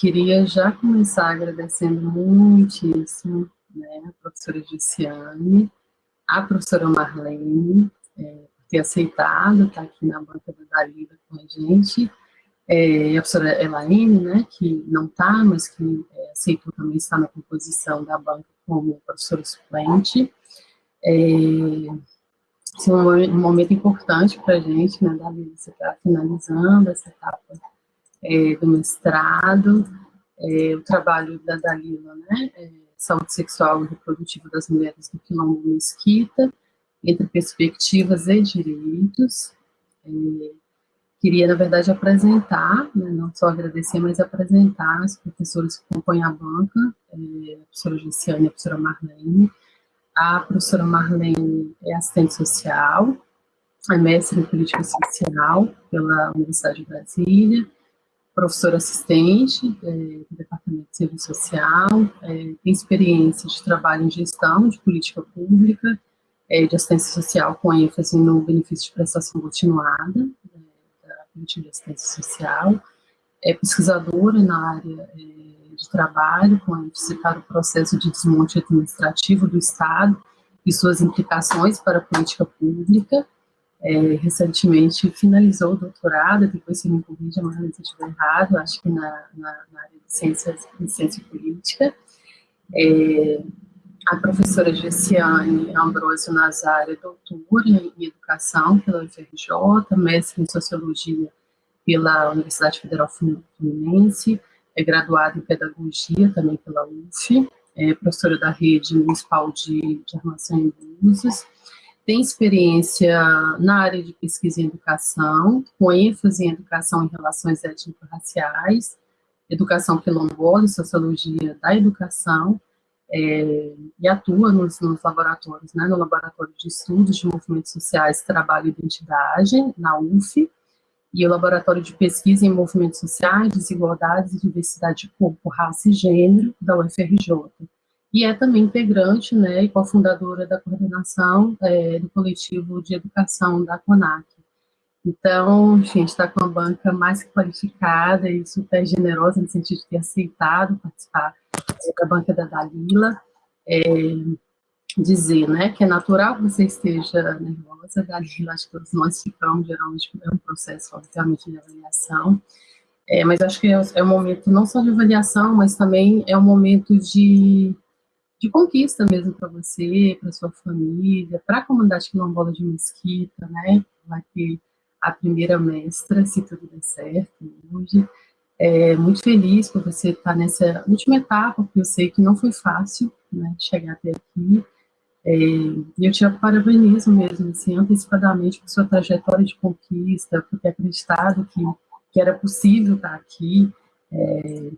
queria já começar agradecendo muitíssimo né, a professora Giciane, a professora Marlene, é, por ter aceitado estar aqui na banca da Dalila com a gente, é, a professora Elaine, né, que não está, mas que é, aceitou também estar na composição da banca como professora suplente. É, esse é um momento importante para a gente, né, Dalila, você está finalizando essa etapa é, do mestrado, é, o trabalho da Dalila, né, é, saúde sexual e reprodutiva das mulheres do Quilombo Mesquita, entre perspectivas e direitos. É, queria, na verdade, apresentar, né, não só agradecer, mas apresentar as professoras que compõem a banca, é, a professora Luciane e a professora Marlene. A professora Marlene é assistente social, é mestre em política social pela Universidade de Brasília, professora assistente é, do Departamento de Serviço Social, é, tem experiência de trabalho em gestão de política pública, é, de assistência social com ênfase no benefício de prestação continuada né, da política de assistência social, é pesquisadora na área é, de trabalho com ênfase para o processo de desmonte administrativo do Estado e suas implicações para a política pública, é, recentemente finalizou o doutorado, depois se me corrija, mas se estiver errado, acho que na, na, na, área de ciências, de ciência política. É, a professora Gessiane Ambrosio Nazário é doutora em educação pela UFRJ, mestre em sociologia pela Universidade Federal Fluminense, é graduada em pedagogia também pela UF, é professora da rede municipal de, de armação em Búzios, tem experiência na área de pesquisa em educação, com ênfase em educação em relações étnico-raciais, educação quilombola sociologia da educação, é, e atua nos, nos laboratórios, né, no Laboratório de Estudos de Movimentos Sociais, Trabalho e Identidade, na UF, e o Laboratório de Pesquisa em Movimentos Sociais, Desigualdades e Diversidade de Corpo, Raça e Gênero, da UFRJ e é também integrante né, e cofundadora da coordenação é, do coletivo de educação da CONAC. Então, a gente está com uma banca mais qualificada e super generosa no sentido de ter aceitado participar da banca da Dalila. É, dizer né, que é natural que você esteja nervosa, Dalila, acho que todos nós ficamos, geralmente, é um processo, obviamente, de avaliação, é, mas acho que é, é um momento não só de avaliação, mas também é um momento de de conquista mesmo para você, para sua família, para a comunidade quilombola de Mesquita, né? Vai ter a primeira mestra, se tudo der certo, hoje. É, muito feliz por você estar nessa última etapa, porque eu sei que não foi fácil, né, chegar até aqui. É, e eu te parabenizo mesmo, assim, antecipadamente por sua trajetória de conquista, por ter acreditado que, que era possível estar aqui é,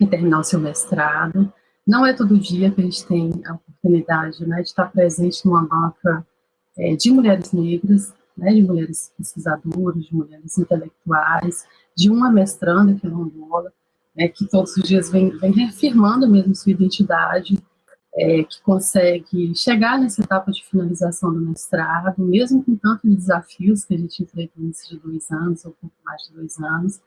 e terminar o seu mestrado. Não é todo dia que a gente tem a oportunidade né, de estar presente numa banca é, de mulheres negras, né, de mulheres pesquisadoras, de mulheres intelectuais, de uma mestranda que é né, que todos os dias vem, vem reafirmando mesmo sua identidade, é, que consegue chegar nessa etapa de finalização do mestrado, mesmo com tantos desafios que a gente enfrentou nesses dois anos, ou pouco mais de dois anos,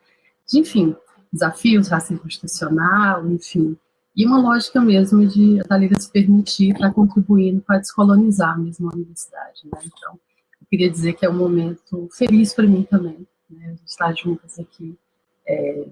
de, enfim, desafios, racismo institucional, enfim, e uma lógica mesmo de a Liga se permitir estar contribuindo para descolonizar mesmo a universidade. Né? Então, eu queria dizer que é um momento feliz para mim também, né? estar juntas aqui, é,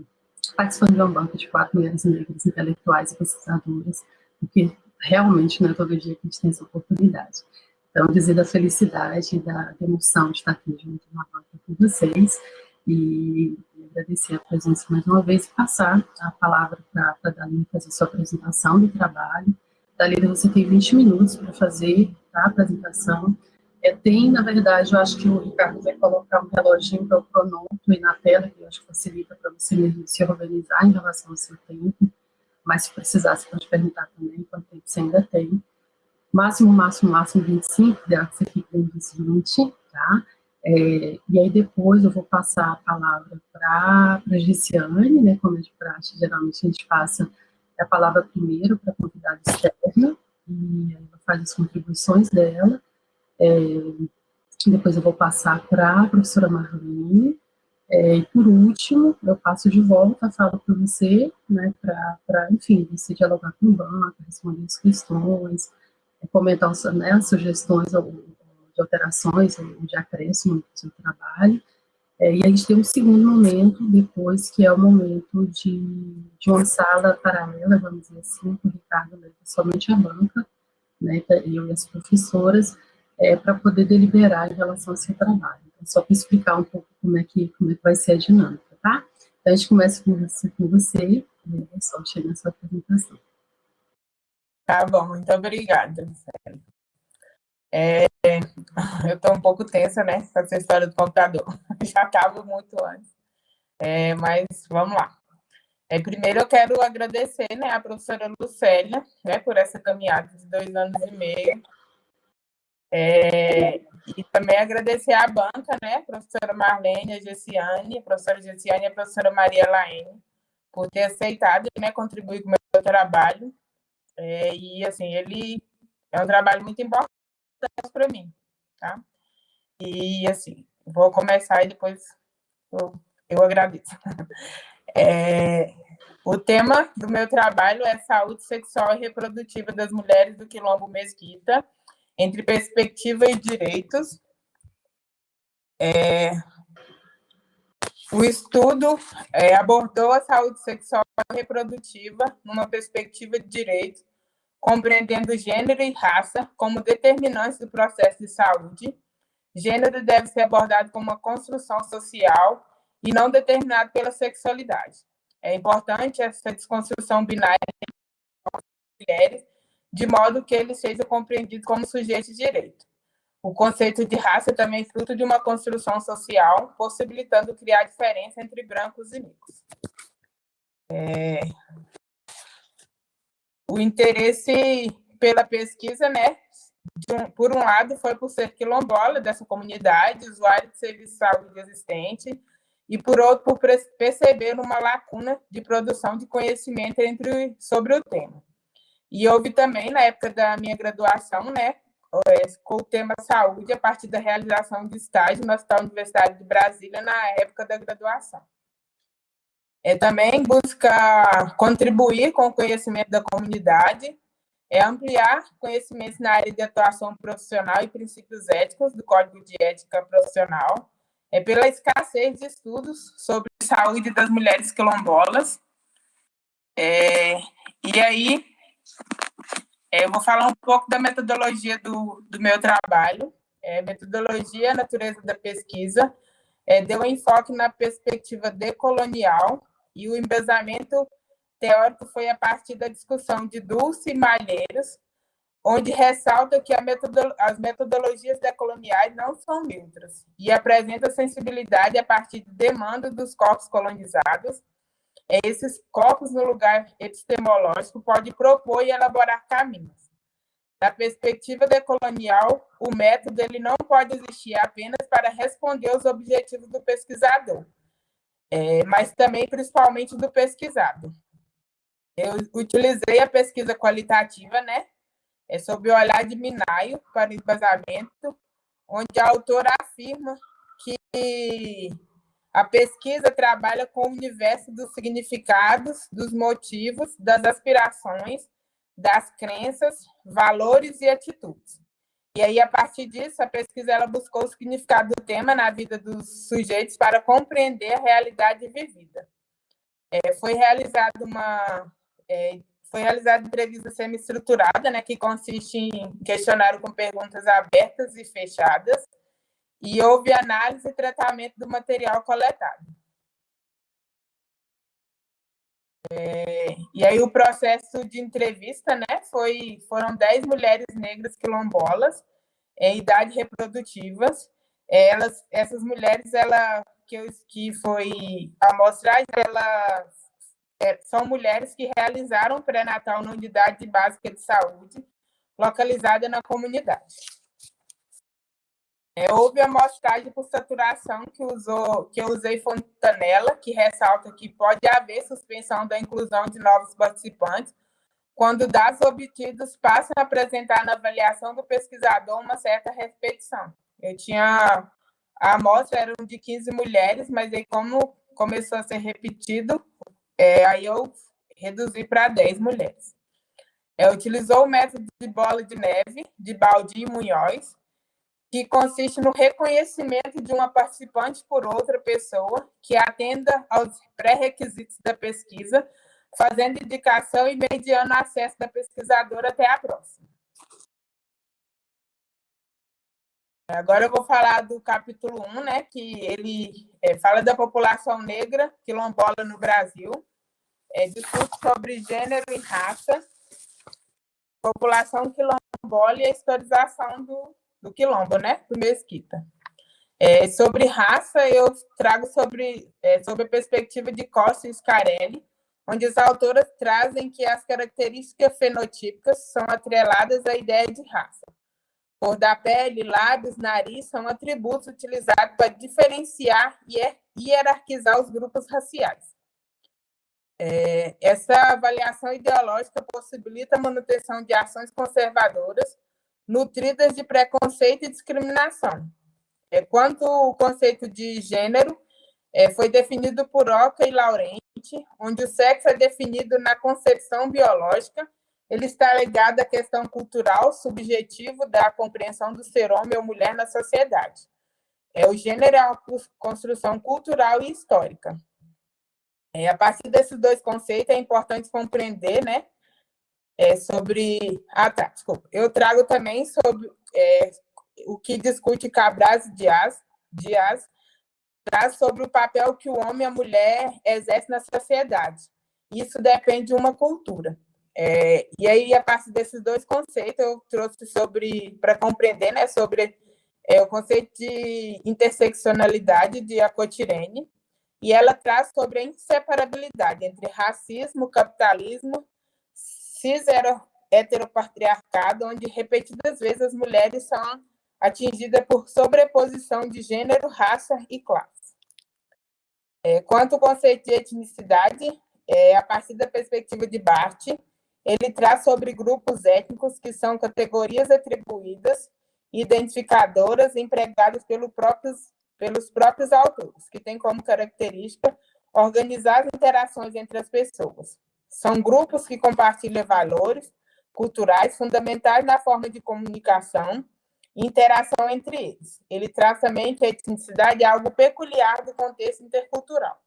participando de uma banca de quatro mulheres negras intelectuais e pesquisadoras, porque realmente não é todo dia que a gente tem essa oportunidade. Então, dizer da felicidade, da emoção de estar aqui junto na banca com vocês, e agradecer a presença mais uma vez e passar a palavra para a Dalila fazer sua apresentação do trabalho. Dalila, você tem 20 minutos para fazer a apresentação. É, tem, na verdade, eu acho que o Ricardo vai colocar um reloginho para o cronômetro aí na tela, que eu acho que facilita para você mesmo se organizar em relação ao seu tempo, mas se precisar, você pode perguntar também quanto tempo você ainda tem. Máximo, máximo, máximo 25, ideal que você fique dentro dos 20, tá? É, e aí depois eu vou passar a palavra para a Giciane, né, como é de praxe, geralmente a gente passa a palavra primeiro para a convidada externa, e ela faz as contribuições dela, é, depois eu vou passar para a professora Marlene, É, e por último, eu passo de volta, falo para você, né, para, enfim, você dialogar com o banco, responder as questões, comentar né, as sugestões de alterações, de acréscimo no seu trabalho. É, e a gente tem um segundo momento depois, que é o momento de, de uma sala paralela, vamos dizer assim, com o Ricardo somente a banca, né, eu e as professoras, é, para poder deliberar em relação ao seu trabalho. Então, só para explicar um pouco como é, que, como é que vai ser a dinâmica, tá? Então, a gente começa com você, com você né, só chega na sua apresentação. Tá bom, muito obrigada, é, eu estou um pouco tensa, né, com essa história do computador. Já estava muito antes. É, mas vamos lá. É, primeiro eu quero agradecer né, a professora Lucélia né, por essa caminhada de dois anos e meio. É, e também agradecer à banca, né, professora Marlene, a Gessiane, a professora Gessiane e a professora Maria Laene, por ter aceitado né, contribuir com o meu trabalho. É, e, assim, ele é um trabalho muito importante para mim, tá? E, assim, vou começar e depois eu, eu agradeço. É, o tema do meu trabalho é saúde sexual e reprodutiva das mulheres do Quilombo Mesquita, entre perspectiva e direitos. É, o estudo é, abordou a saúde sexual e reprodutiva numa perspectiva de direitos, compreendendo gênero e raça como determinantes do processo de saúde. Gênero deve ser abordado como uma construção social e não determinado pela sexualidade. É importante essa desconstrução binária de mulheres de modo que ele seja compreendido como sujeito de direito. O conceito de raça é também fruto de uma construção social, possibilitando criar diferença entre brancos e negros. É... O interesse pela pesquisa, né, um, por um lado, foi por ser quilombola dessa comunidade, usuário de serviço de saúde existente, e por outro, por perceber uma lacuna de produção de conhecimento entre, sobre o tema. E houve também, na época da minha graduação, né, é, com o tema saúde, a partir da realização de estágio no Hospital Universitário de Brasília, na época da graduação. É, também busca contribuir com o conhecimento da comunidade, é ampliar conhecimentos na área de atuação profissional e princípios éticos do Código de Ética Profissional, é pela escassez de estudos sobre saúde das mulheres quilombolas. É, e aí, é, eu vou falar um pouco da metodologia do, do meu trabalho. É, metodologia, natureza da pesquisa, é, deu enfoque na perspectiva decolonial e o embasamento teórico foi a partir da discussão de Dulce e Malheiros, onde ressalta que metodolo as metodologias decoloniais não são neutras e apresenta sensibilidade a partir de demandas dos corpos colonizados esses corpos no lugar epistemológico pode propor e elaborar caminhos. Da perspectiva decolonial, o método ele não pode existir apenas para responder aos objetivos do pesquisador, é, mas também, principalmente, do pesquisado. Eu utilizei a pesquisa qualitativa, né, é sob o olhar de Minayo para o embasamento, onde a autora afirma que a pesquisa trabalha com o universo dos significados, dos motivos, das aspirações, das crenças, valores e atitudes. E aí, a partir disso, a pesquisa ela buscou o significado do tema na vida dos sujeitos para compreender a realidade vivida. É, foi realizada uma é, foi realizada entrevista semi-estruturada, né, que consiste em questionário com perguntas abertas e fechadas, e houve análise e tratamento do material coletado. E aí o processo de entrevista, né, foi, foram 10 mulheres negras quilombolas em idade reprodutivas. Elas, essas mulheres, ela, que, eu, que foi a amostragem, elas é, são mulheres que realizaram pré-natal na unidade básica de saúde, localizada na comunidade. É, houve a amostragem por saturação que, usou, que eu usei Fontanella, que ressalta que pode haver suspensão da inclusão de novos participantes, quando dados obtidos passam a apresentar na avaliação do pesquisador uma certa repetição. Eu tinha a amostra era de 15 mulheres, mas aí como começou a ser repetido, é, aí eu reduzi para 10 mulheres. É, utilizou o método de bola de neve, de Baldi e Munhoz, que consiste no reconhecimento de uma participante por outra pessoa que atenda aos pré-requisitos da pesquisa, fazendo indicação e mediando acesso da pesquisadora até a próxima. Agora eu vou falar do capítulo 1, né, que ele é, fala da população negra quilombola no Brasil, é, discute sobre gênero e raça, população quilombola e a historização do, do quilombo, né, do Mesquita. É, sobre raça, eu trago sobre, é, sobre a perspectiva de Costa e Scarelli, onde as autoras trazem que as características fenotípicas são atreladas à ideia de raça. Cor da pele, lábios, nariz são atributos utilizados para diferenciar e hierarquizar os grupos raciais. É, essa avaliação ideológica possibilita a manutenção de ações conservadoras nutridas de preconceito e discriminação. É, quanto o conceito de gênero é, foi definido por Oca e Laurenti, onde o sexo é definido na concepção biológica ele está ligado à questão cultural, subjetivo da compreensão do ser homem ou mulher na sociedade. É, o gênero é uma construção cultural e histórica. É, a partir desses dois conceitos, é importante compreender né, é, sobre... Ah, tá, desculpa. Eu trago também sobre é, o que discute Cabras Dias, Dias traz sobre o papel que o homem e a mulher exercem na sociedade. Isso depende de uma cultura. É, e aí, a partir desses dois conceitos, eu trouxe sobre, para compreender, né, sobre é, o conceito de interseccionalidade de Acotirene, e ela traz sobre a inseparabilidade entre racismo, capitalismo, cis heteropatriarcado, onde repetidas vezes as mulheres são atingidas por sobreposição de gênero, raça e classe. É, quanto ao conceito de etnicidade, é, a partir da perspectiva de Barth, ele traz sobre grupos étnicos que são categorias atribuídas, identificadoras empregadas pelo próprios, pelos próprios autores, que têm como característica organizar as interações entre as pessoas. São grupos que compartilham valores culturais fundamentais na forma de comunicação e interação entre eles. Ele traz também que a etnicidade é algo peculiar do contexto intercultural.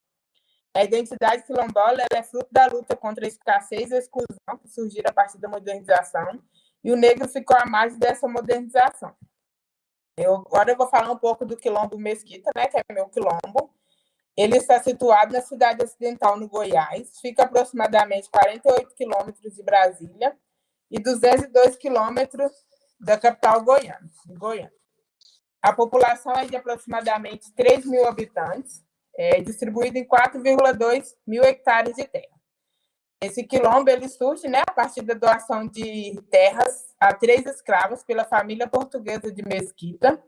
A identidade quilombola é fruto da luta contra a escassez e a exclusão que surgiram a partir da modernização, e o negro ficou à margem dessa modernização. Eu, agora eu vou falar um pouco do quilombo Mesquita, né, que é meu quilombo. Ele está situado na cidade ocidental, no Goiás, fica aproximadamente 48 quilômetros de Brasília e 202 quilômetros da capital goiana, Goiânia. A população é de aproximadamente 3 mil habitantes, é, distribuído em 4,2 mil hectares de terra. Esse quilombo ele surge né, a partir da doação de terras a três escravas pela família portuguesa de Mesquita.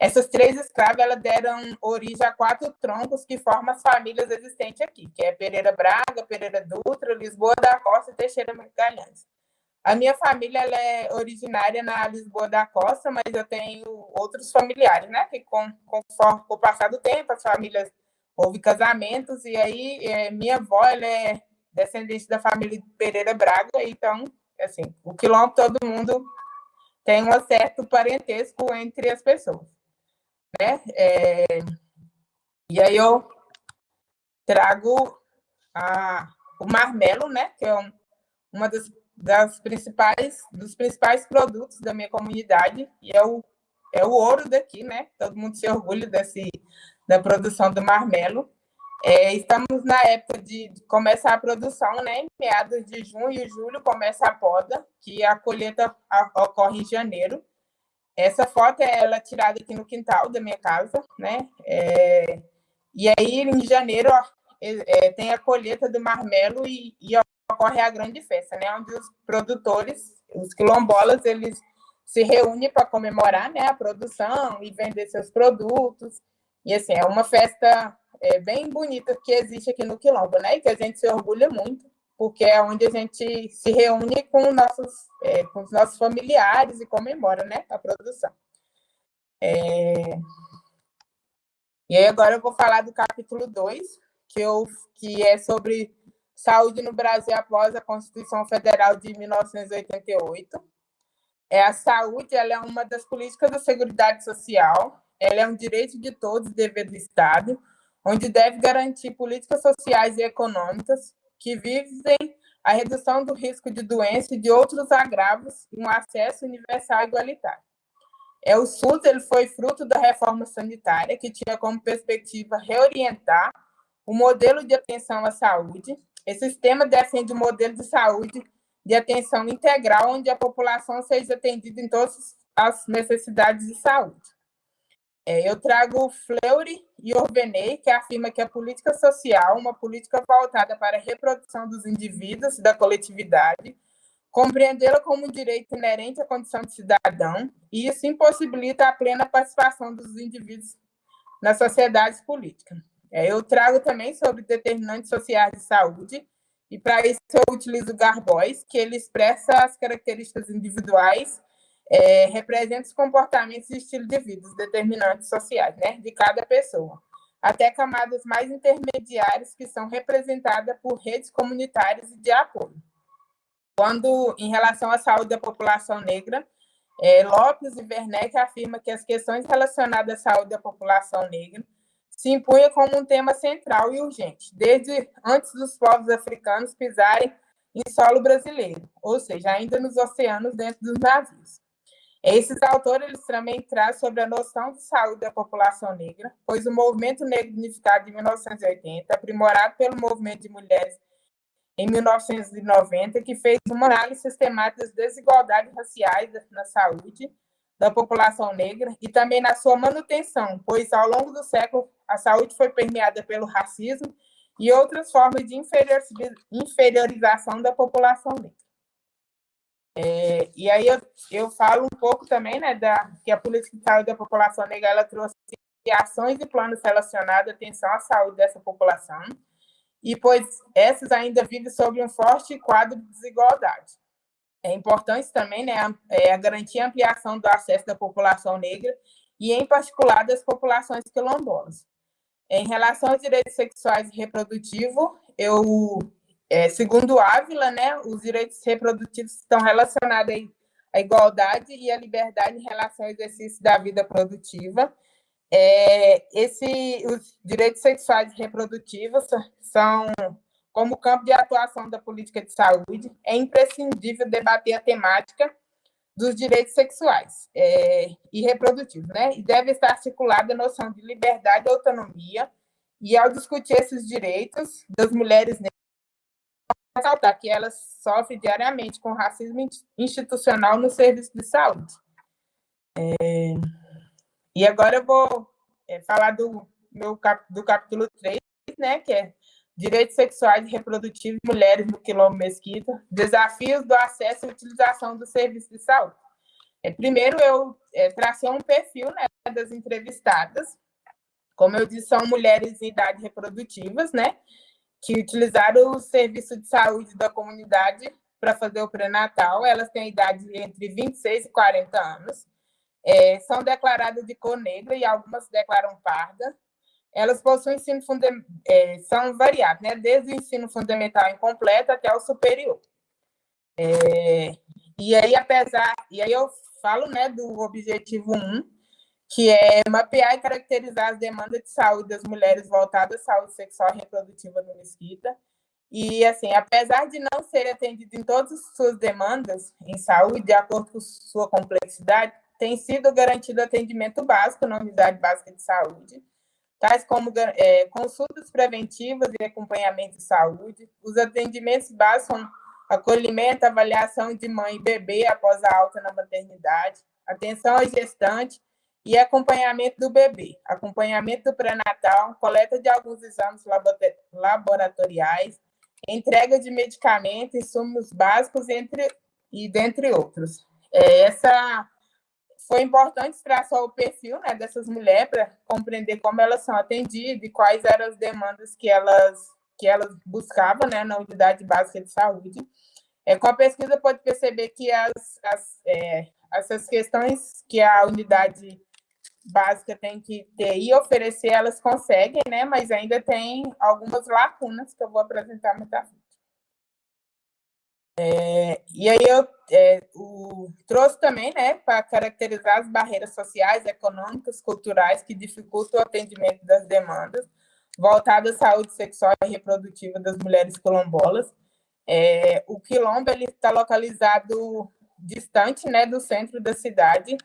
Essas três escravas elas deram origem a quatro troncos que formam as famílias existentes aqui, que é Pereira Braga, Pereira Dutra, Lisboa da Costa e Teixeira Magalhães. A minha família ela é originária na Lisboa da Costa, mas eu tenho outros familiares, né? Que com, com, com o passar do tempo, as famílias houve casamentos, e aí é, minha avó ela é descendente da família Pereira Braga, então, assim, o quilombo todo mundo tem um certo parentesco entre as pessoas, né? É, e aí eu trago a, o marmelo, né? Que é um, uma das, das principais, dos principais produtos da minha comunidade, e é o, é o ouro daqui, né? Todo mundo se orgulha desse da produção do marmelo. É, estamos na época de começar a produção, né? Em meados de junho e julho começa a poda, que a colheita ocorre em janeiro. Essa foto é ela tirada aqui no quintal da minha casa, né? É, e aí, em janeiro, é, é, tem a colheita do marmelo e, e, ocorre a grande festa, né? Onde os produtores, os quilombolas, eles se reúnem para comemorar né, a produção e vender seus produtos. E, assim, é uma festa é, bem bonita que existe aqui no Quilombo, né? E que a gente se orgulha muito, porque é onde a gente se reúne com, nossos, é, com os nossos familiares e comemora, né? A produção. É... E aí agora eu vou falar do capítulo 2, que, eu, que é sobre saúde no Brasil após a Constituição Federal de 1988. É, a saúde ela é uma das políticas da Seguridade Social, ela é um direito de todos, dever do Estado, onde deve garantir políticas sociais e econômicas que visem a redução do risco de doença e de outros agravos e um acesso universal igualitário. É, o SUS ele foi fruto da reforma sanitária, que tinha como perspectiva reorientar o modelo de atenção à saúde. Esse sistema defende um modelo de saúde de atenção integral, onde a população seja atendida em todas as necessidades de saúde. É, eu trago Fleury e Orveney, que afirma que a política social, uma política voltada para a reprodução dos indivíduos e da coletividade, compreendê-la como um direito inerente à condição de cidadão, e isso impossibilita a plena participação dos indivíduos na sociedade política. É, eu trago também sobre determinantes sociais de saúde, e para isso eu utilizo Garbois, que ele expressa as características individuais é, representa os comportamentos e estilo de vida, os determinantes sociais, né, de cada pessoa, até camadas mais intermediárias que são representadas por redes comunitárias de apoio. Quando, em relação à saúde da população negra, é, Lopes e Werneck afirma que as questões relacionadas à saúde da população negra se impunham como um tema central e urgente, desde antes dos povos africanos pisarem em solo brasileiro, ou seja, ainda nos oceanos dentro dos navios. Esses autores também trazem sobre a noção de saúde da população negra, pois o movimento negro unificado de 1980, aprimorado pelo movimento de mulheres em 1990, que fez uma análise sistemática das desigualdades raciais na saúde da população negra e também na sua manutenção, pois ao longo do século a saúde foi permeada pelo racismo e outras formas de inferiorização da população negra. É, e aí eu, eu falo um pouco também né, da, que a política de saúde da população negra ela trouxe ações e planos relacionados à atenção à saúde dessa população, e pois essas ainda vivem sobre um forte quadro de desigualdade. É importante também né, a, é, a garantir a ampliação do acesso da população negra e, em particular, das populações quilombolas. Em relação aos direitos sexuais e reprodutivos, eu é, segundo Ávila, né, os direitos reprodutivos estão relacionados à igualdade e à liberdade em relação ao exercício da vida produtiva. É, esse, os direitos sexuais e reprodutivos são como campo de atuação da política de saúde. É imprescindível debater a temática dos direitos sexuais é, e reprodutivos, né? E deve estar articulada a noção de liberdade e autonomia. E ao discutir esses direitos das mulheres ressaltar que elas sofrem diariamente com racismo institucional no serviço de saúde. É, e agora eu vou é, falar do, meu cap, do capítulo 3, né, que é Direitos Sexuais e Reprodutivos de Mulheres no Quilombo Mesquita, Desafios do Acesso e Utilização do Serviço de Saúde. É, primeiro, eu é, tracei um perfil né, das entrevistadas, como eu disse, são mulheres em idade reprodutivas, né? Que utilizaram o serviço de saúde da comunidade para fazer o pré-natal. Elas têm idade entre 26 e 40 anos. É, são declaradas de cor negra e algumas declaram parda. Elas possuem ensino fundamental, é, são variadas, né? desde o ensino fundamental incompleto até o superior. É, e aí, apesar, e aí eu falo né, do objetivo 1, que é mapear e caracterizar as demandas de saúde das mulheres voltadas à saúde sexual e reprodutiva no Mesquita. E, assim, apesar de não ser atendido em todas as suas demandas em saúde, de acordo com sua complexidade, tem sido garantido atendimento básico na unidade básica de saúde, tais como é, consultas preventivas e acompanhamento de saúde. Os atendimentos básicos são acolhimento, avaliação de mãe e bebê após a alta na maternidade, atenção à gestante, e acompanhamento do bebê, acompanhamento do pré-natal, coleta de alguns exames laboratoriais, entrega de medicamentos, insumos básicos, entre, e dentre outros. É, essa foi importante traçar o perfil né, dessas mulheres para compreender como elas são atendidas e quais eram as demandas que elas, que elas buscavam né, na unidade básica de saúde. É, com a pesquisa, pode perceber que as, as, é, essas questões que a unidade básica tem que ter e oferecer, elas conseguem, né? Mas ainda tem algumas lacunas que eu vou apresentar mais à frente. É, e aí eu é, o, trouxe também, né, para caracterizar as barreiras sociais, econômicas, culturais que dificultam o atendimento das demandas voltadas à saúde sexual e reprodutiva das mulheres quilombolas. É, o quilombo ele está localizado distante, né, do centro da cidade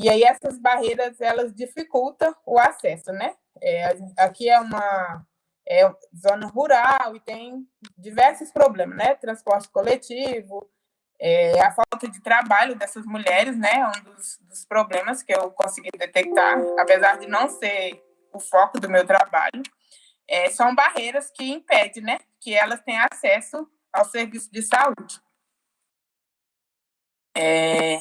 e aí essas barreiras elas dificultam o acesso, né? É, aqui é uma é zona rural e tem diversos problemas, né? Transporte coletivo, é, a falta de trabalho dessas mulheres, né? É um dos, dos, problemas que eu consegui detectar, apesar de não ser o foco do meu trabalho. É, são barreiras que impedem, né? Que elas tenham acesso ao serviço de saúde. É,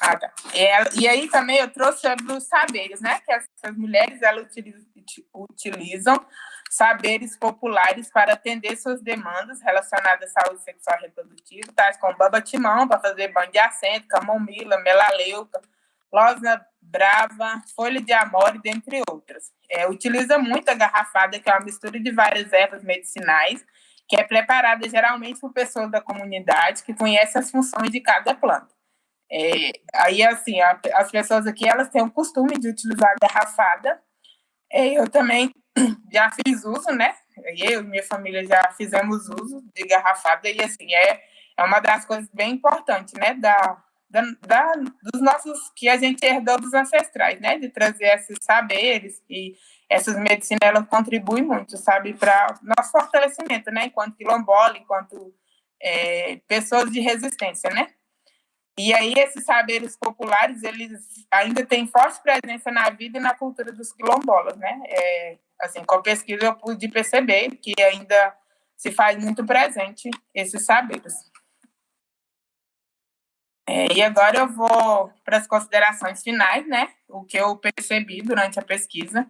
tá. E, aí também eu trouxe sobre os saberes, né? Que essas mulheres elas utilizam, utilizam saberes populares para atender suas demandas relacionadas à saúde sexual reprodutiva, tais como baba-timão, para fazer banho de assento, camomila, melaleuca, losna brava, folha de amore, dentre outras. É, utiliza muito a garrafada, que é uma mistura de várias ervas medicinais, que é preparada geralmente por pessoas da comunidade que conhecem as funções de cada planta. É, aí, assim, a, as pessoas aqui, elas têm o costume de utilizar a garrafada. É, eu também já fiz uso, né? Eu e minha família já fizemos uso de garrafada e, assim, é, é uma das coisas bem importantes, né? Da, da, da, dos nossos, que a gente herdou dos ancestrais, né? De trazer esses saberes e essas medicinas, elas contribuem muito, sabe? Para nosso fortalecimento, né? Enquanto quilombola, enquanto é, pessoas de resistência, né? E aí esses saberes populares, eles ainda têm forte presença na vida e na cultura dos quilombolas, né? É, assim, com a pesquisa eu pude perceber que ainda se faz muito presente esses saberes. É, e agora eu vou para as considerações finais, né? O que eu percebi durante a pesquisa,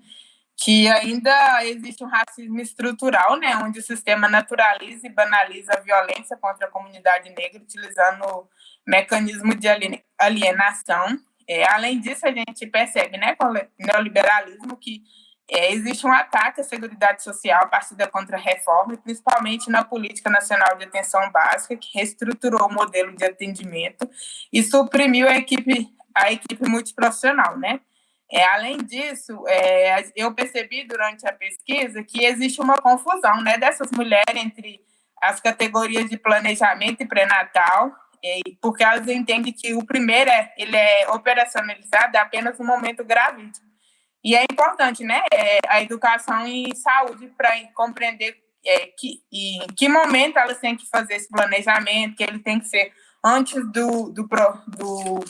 que ainda existe um racismo estrutural, né? Onde o sistema naturaliza e banaliza a violência contra a comunidade negra, utilizando mecanismo de alienação. É, além disso, a gente percebe, né, com o neoliberalismo, que é, existe um ataque à segurança social a partir da contra-reforma, principalmente na Política Nacional de Atenção Básica, que reestruturou o modelo de atendimento e suprimiu a equipe, a equipe multiprofissional, né? É, além disso, é, eu percebi durante a pesquisa que existe uma confusão né, dessas mulheres entre as categorias de planejamento e pré-natal porque elas entendem que o primeiro é, ele é operacionalizado apenas no momento gravídico. E é importante, né, é, a educação em saúde para compreender é, que, em que momento elas têm que fazer esse planejamento, que ele tem que ser antes do, do, do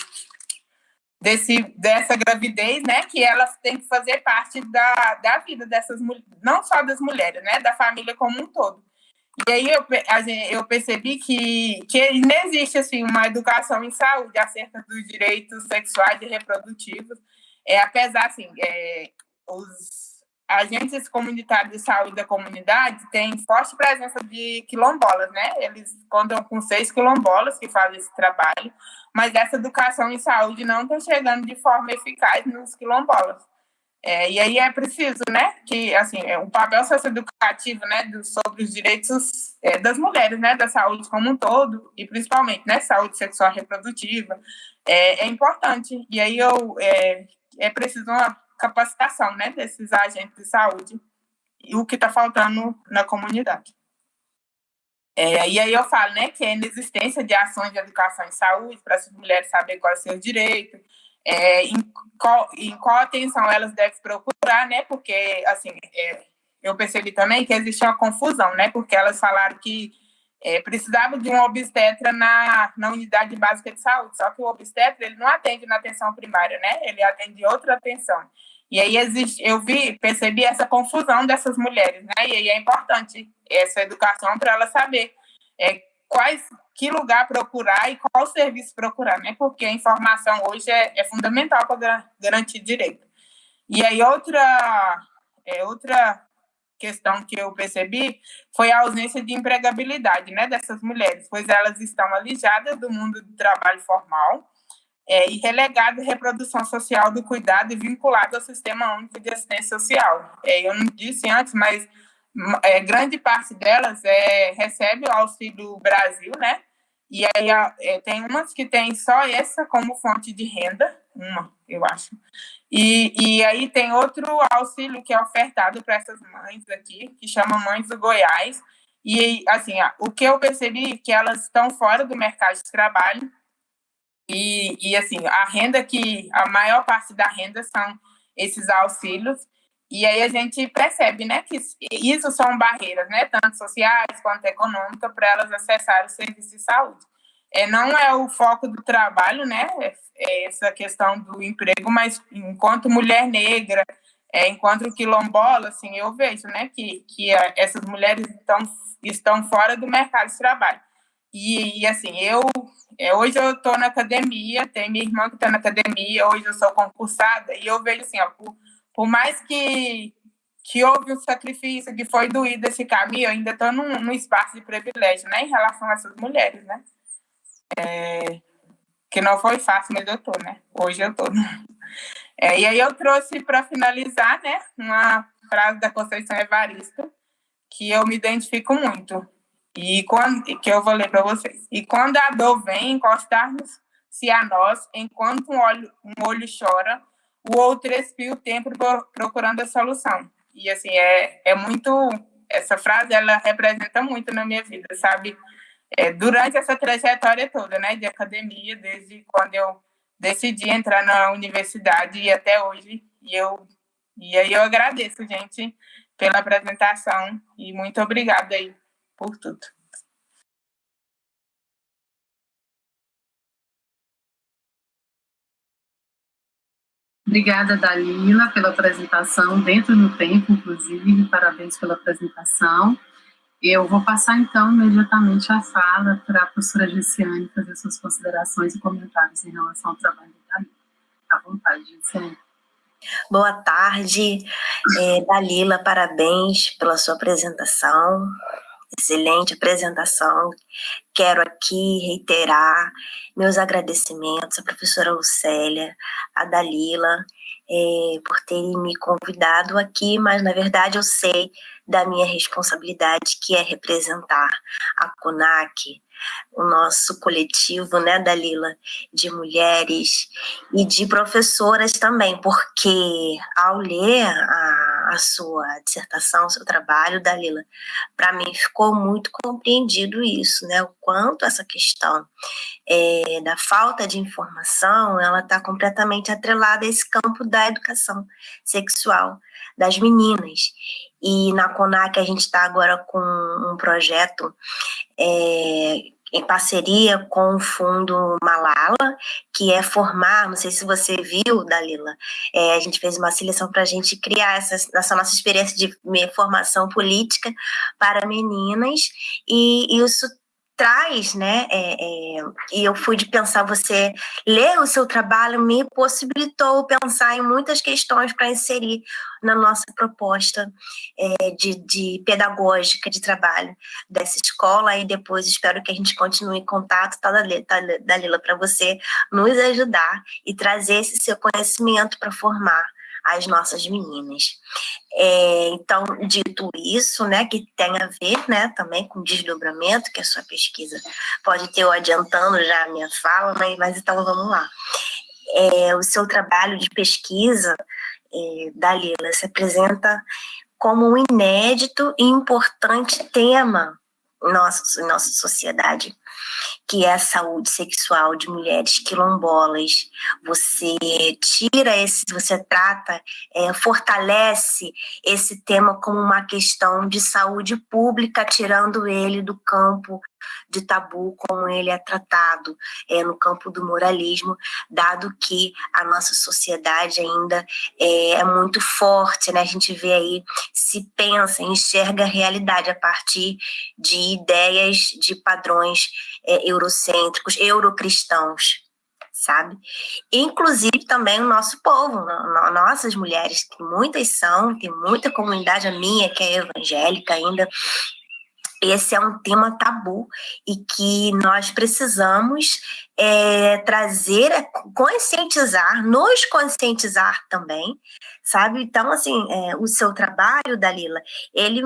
desse, dessa gravidez, né, que elas têm que fazer parte da, da vida dessas não só das mulheres, né, da família como um todo. E aí eu, eu percebi que, que não existe assim, uma educação em saúde acerca dos direitos sexuais e reprodutivos, é, apesar assim, é, os agentes comunitários de saúde da comunidade têm forte presença de quilombolas, né? Eles contam com seis quilombolas que fazem esse trabalho, mas essa educação em saúde não está chegando de forma eficaz nos quilombolas. É, e aí é preciso, né, que, assim, é um papel socioeducativo, né, do, sobre os direitos é, das mulheres, né, da saúde como um todo, e principalmente, né, saúde sexual reprodutiva, é, é importante. E aí eu, é, é preciso uma capacitação, né, desses agentes de saúde, e o que está faltando na comunidade. É, e aí eu falo, né, que a inexistência de ações de educação em saúde para as mulheres saberem quais são os seus direitos, é, em, qual, em qual atenção elas devem procurar, né? Porque, assim, é, eu percebi também que existe uma confusão, né? Porque elas falaram que é, precisava de um obstetra na, na unidade básica de saúde, só que o obstetra ele não atende na atenção primária, né? Ele atende outra atenção. E aí existe, eu vi, percebi essa confusão dessas mulheres, né? E aí é importante essa educação para elas saber é, quais que lugar procurar e qual serviço procurar, né? Porque a informação hoje é, é fundamental para garantir direito. E aí outra é, outra questão que eu percebi foi a ausência de empregabilidade, né, dessas mulheres, pois elas estão alijadas do mundo do trabalho formal, é, e relegado à reprodução social do cuidado e vinculado ao Sistema Único de Assistência Social. É, eu não disse antes, mas é, grande parte delas é, recebe o Auxílio Brasil, né? E aí é, tem umas que tem só essa como fonte de renda, uma, eu acho. E, e aí tem outro auxílio que é ofertado para essas mães aqui, que chama Mães do Goiás. E, assim, o que eu percebi é que elas estão fora do mercado de trabalho. E, e, assim, a renda que... A maior parte da renda são esses auxílios. E aí a gente percebe, né, que isso são barreiras, né, tanto sociais quanto econômicas, para elas acessarem o serviço de saúde. É, não é o foco do trabalho, né, é, é essa questão do emprego, mas enquanto mulher negra, é, enquanto quilombola, assim, eu vejo, né, que, que essas mulheres estão, estão fora do mercado de trabalho. E, e assim, eu, é, hoje eu estou na academia, tem minha irmã que está na academia, hoje eu sou concursada, e eu vejo assim, ó, por, por mais que, que houve um sacrifício, que foi doído esse caminho, eu ainda estou num, num espaço de privilégio, né, em relação a essas mulheres, né? É, que não foi fácil, mas eu estou, né? Hoje eu estou. É, e aí eu trouxe para finalizar, né, uma frase da Conceição Evaristo, que eu me identifico muito, e quando, que eu vou ler para vocês. E quando a dor vem encostar-se a nós, enquanto um olho, um olho chora, o outro expia o tempo procurando a solução. E, assim, é, é muito... Essa frase, ela representa muito na minha vida, sabe? É, durante essa trajetória toda, né, de academia, desde quando eu decidi entrar na universidade e até hoje, e eu e aí eu agradeço, gente, pela apresentação e muito obrigada aí por tudo. Obrigada, Dalila, pela apresentação, dentro do tempo, inclusive, parabéns pela apresentação. Eu vou passar, então, imediatamente a fala para a professora Gessiane fazer suas considerações e comentários em relação ao trabalho da Dalila. À vontade, Gessiane. Boa tarde, é, Dalila, parabéns pela sua apresentação excelente apresentação. Quero aqui reiterar meus agradecimentos à professora Lucélia, à Dalila, é, por terem me convidado aqui, mas na verdade eu sei da minha responsabilidade, que é representar a CONAC, o nosso coletivo, né, Dalila, de mulheres e de professoras também, porque ao ler a, a sua dissertação, o seu trabalho, Dalila, para mim ficou muito compreendido isso, né, o quanto essa questão é, da falta de informação, ela está completamente atrelada a esse campo da educação sexual das meninas. E na CONAC a gente está agora com um projeto é, em parceria com o Fundo Malala, que é formar, não sei se você viu, Dalila, é, a gente fez uma seleção para a gente criar essa, essa, nossa experiência de formação política para meninas, e isso traz, né, é, é, e eu fui de pensar, você ler o seu trabalho me possibilitou pensar em muitas questões para inserir na nossa proposta é, de, de, pedagógica de trabalho dessa escola, e depois espero que a gente continue em contato, tá, Dalila, para você nos ajudar e trazer esse seu conhecimento para formar as nossas meninas. É, então, dito isso, né, que tem a ver né, também com desdobramento, que a sua pesquisa pode ter eu adiantando já a minha fala, mas, mas então vamos lá. É, o seu trabalho de pesquisa, é, Dalila, se apresenta como um inédito e importante tema em nossa, em nossa sociedade que é a saúde sexual de mulheres quilombolas. Você tira esse, você trata, é, fortalece esse tema como uma questão de saúde pública, tirando ele do campo de tabu como ele é tratado é, no campo do moralismo, dado que a nossa sociedade ainda é, é muito forte, né? a gente vê aí, se pensa, enxerga a realidade a partir de ideias, de padrões é, eurocêntricos, eurocristãos, sabe? Inclusive também o nosso povo, nossas mulheres, que muitas são, tem muita comunidade, a minha que é evangélica ainda, esse é um tema tabu e que nós precisamos é, trazer, é, conscientizar, nos conscientizar também, sabe? Então, assim, é, o seu trabalho, Dalila, ele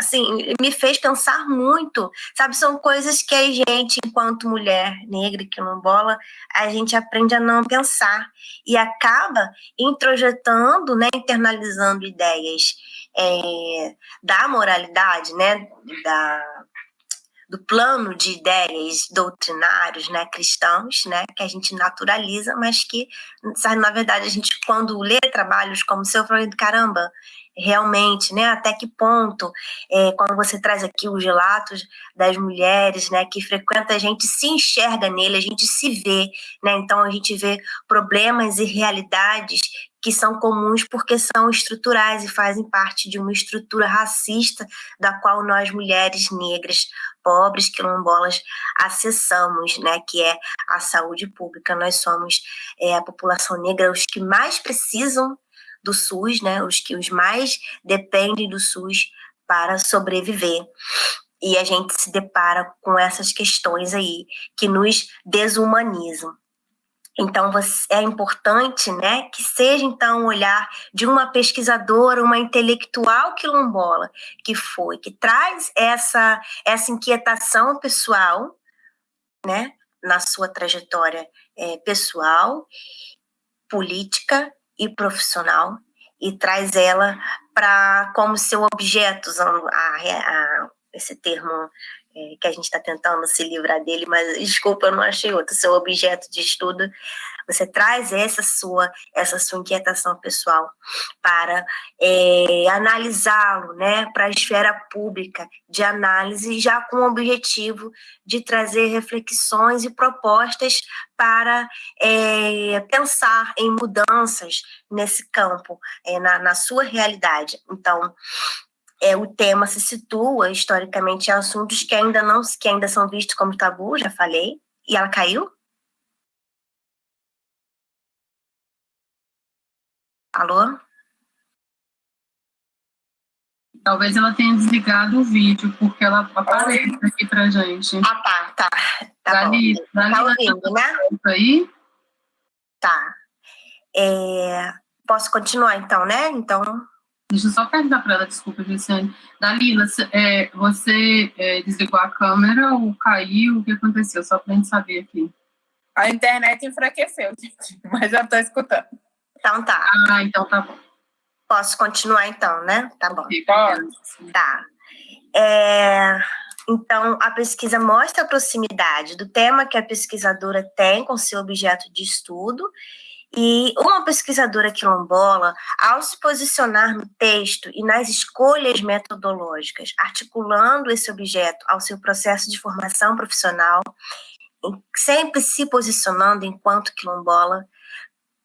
assim, me fez pensar muito, sabe? São coisas que a gente, enquanto mulher negra e quilombola, a gente aprende a não pensar e acaba introjetando, né, internalizando ideias é, da moralidade, né, da, do plano de ideias doutrinários, né, cristãos, né, que a gente naturaliza, mas que, na verdade, a gente, quando lê trabalhos como o seu, fala, caramba, realmente, né? Até que ponto, é, quando você traz aqui os relatos das mulheres, né, que frequenta a gente se enxerga nele, a gente se vê, né? Então a gente vê problemas e realidades que são comuns porque são estruturais e fazem parte de uma estrutura racista da qual nós mulheres negras, pobres, quilombolas acessamos, né, que é a saúde pública. Nós somos é, a população negra os que mais precisam do SUS, né, os que os mais dependem do SUS para sobreviver. E a gente se depara com essas questões aí que nos desumanizam. Então, é importante né, que seja, então, o olhar de uma pesquisadora, uma intelectual quilombola, que foi, que traz essa, essa inquietação pessoal, né, na sua trajetória é, pessoal, política e profissional e traz ela para como seu objeto, usando a, a, esse termo é, que a gente está tentando se livrar dele, mas desculpa, eu não achei outro, seu objeto de estudo você traz essa sua, essa sua inquietação pessoal para é, analisá-lo, né, para a esfera pública de análise, já com o objetivo de trazer reflexões e propostas para é, pensar em mudanças nesse campo, é, na, na sua realidade. Então, é, o tema se situa historicamente em assuntos que ainda não que ainda são vistos como tabu, já falei, e ela caiu? Alô? Talvez ela tenha desligado o vídeo, porque ela aparece aqui pra gente. Ah, tá, tá. Tá, Dali, bom. Dali, tá ouvindo, né? Aí? Tá. É, posso continuar então, né? Então. Deixa eu só perguntar para ela, desculpa, Gisele. Dalila, é, você é, desligou a câmera ou caiu? O que aconteceu? Só para a gente saber aqui. A internet enfraqueceu, gente, mas já estou escutando. Então tá. Ah, então tá bom. Posso continuar então, né? Tá bom. Pode. Tá. É, então, a pesquisa mostra a proximidade do tema que a pesquisadora tem com seu objeto de estudo e uma pesquisadora quilombola, ao se posicionar no texto e nas escolhas metodológicas, articulando esse objeto ao seu processo de formação profissional, sempre se posicionando enquanto quilombola,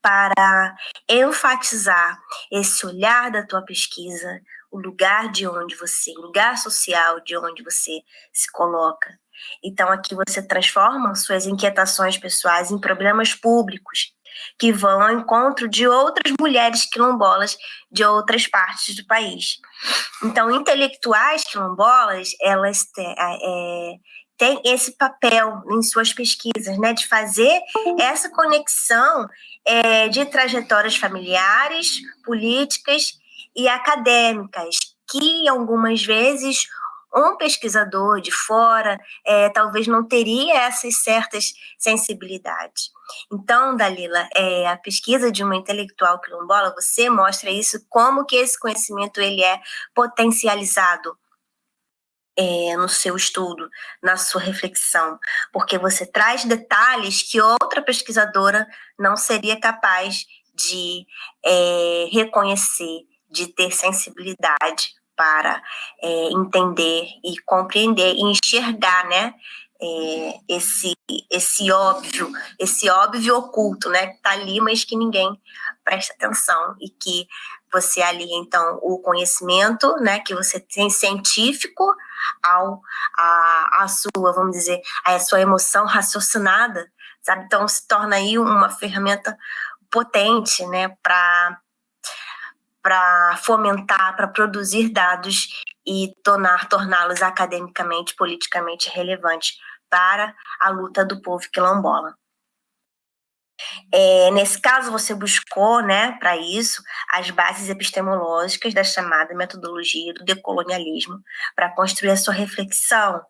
para enfatizar esse olhar da tua pesquisa, o lugar de onde você, o lugar social de onde você se coloca. Então aqui você transforma suas inquietações pessoais em problemas públicos que vão ao encontro de outras mulheres quilombolas de outras partes do país. Então, intelectuais quilombolas, elas têm, é, tem esse papel em suas pesquisas, né, de fazer essa conexão é, de trajetórias familiares, políticas e acadêmicas, que algumas vezes um pesquisador de fora é, talvez não teria essas certas sensibilidades. Então, Dalila, é, a pesquisa de uma intelectual quilombola, você mostra isso, como que esse conhecimento ele é potencializado é, no seu estudo, na sua reflexão, porque você traz detalhes que outra pesquisadora não seria capaz de é, reconhecer, de ter sensibilidade para é, entender e compreender e enxergar, né? É, esse esse óbvio, esse óbvio oculto, né? Que tá ali, mas que ninguém presta atenção e que você alia então o conhecimento, né? Que você tem científico ao a, a sua, vamos dizer, a sua emoção raciocinada, sabe? Então se torna aí uma ferramenta potente, né? Para para fomentar, para produzir dados e tornar torná-los academicamente, politicamente relevantes para a luta do povo quilombola. É, nesse caso, você buscou, né, para isso, as bases epistemológicas da chamada metodologia do decolonialismo para construir a sua reflexão.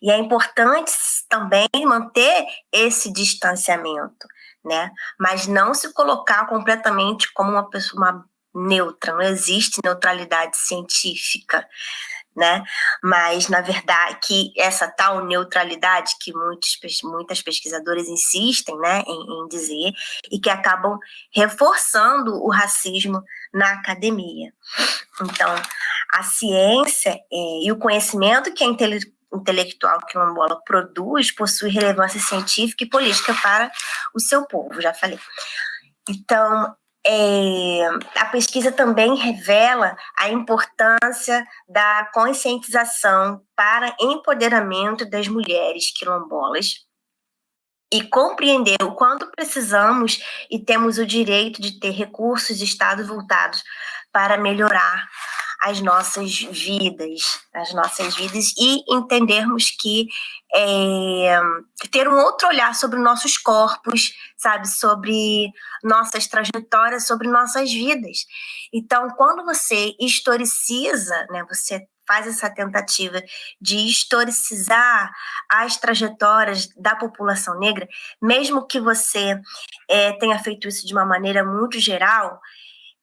E é importante também manter esse distanciamento, né, mas não se colocar completamente como uma pessoa uma neutra, não existe neutralidade científica né? Mas, na verdade, que essa tal neutralidade que muitos, muitas pesquisadoras insistem né, em, em dizer e que acabam reforçando o racismo na academia. Então, a ciência é, e o conhecimento que a intele intelectual quilombola produz possui relevância científica e política para o seu povo, já falei. Então, é, a pesquisa também revela a importância da conscientização para empoderamento das mulheres quilombolas e compreender o quanto precisamos e temos o direito de ter recursos de Estado voltados para melhorar as nossas vidas, as nossas vidas e entendermos que é, ter um outro olhar sobre nossos corpos, sabe, sobre nossas trajetórias, sobre nossas vidas. Então, quando você historiciza, né, você faz essa tentativa de historicizar as trajetórias da população negra, mesmo que você é, tenha feito isso de uma maneira muito geral,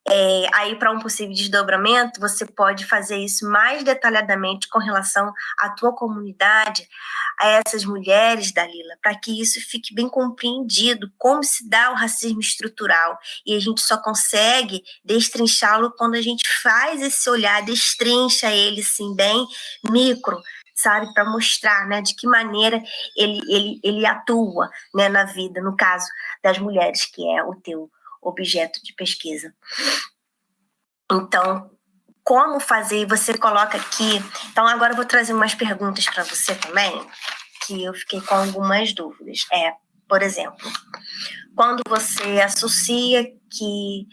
é, aí, para um possível desdobramento, você pode fazer isso mais detalhadamente com relação à tua comunidade, a essas mulheres, Dalila, para que isso fique bem compreendido, como se dá o racismo estrutural. E a gente só consegue destrinchá-lo quando a gente faz esse olhar, destrincha ele, assim, bem micro, sabe, para mostrar, né, de que maneira ele, ele, ele atua, né, na vida, no caso das mulheres, que é o teu objeto de pesquisa. Então, como fazer? Você coloca aqui. Então, agora eu vou trazer umas perguntas para você também, que eu fiquei com algumas dúvidas. É, por exemplo, quando você associa que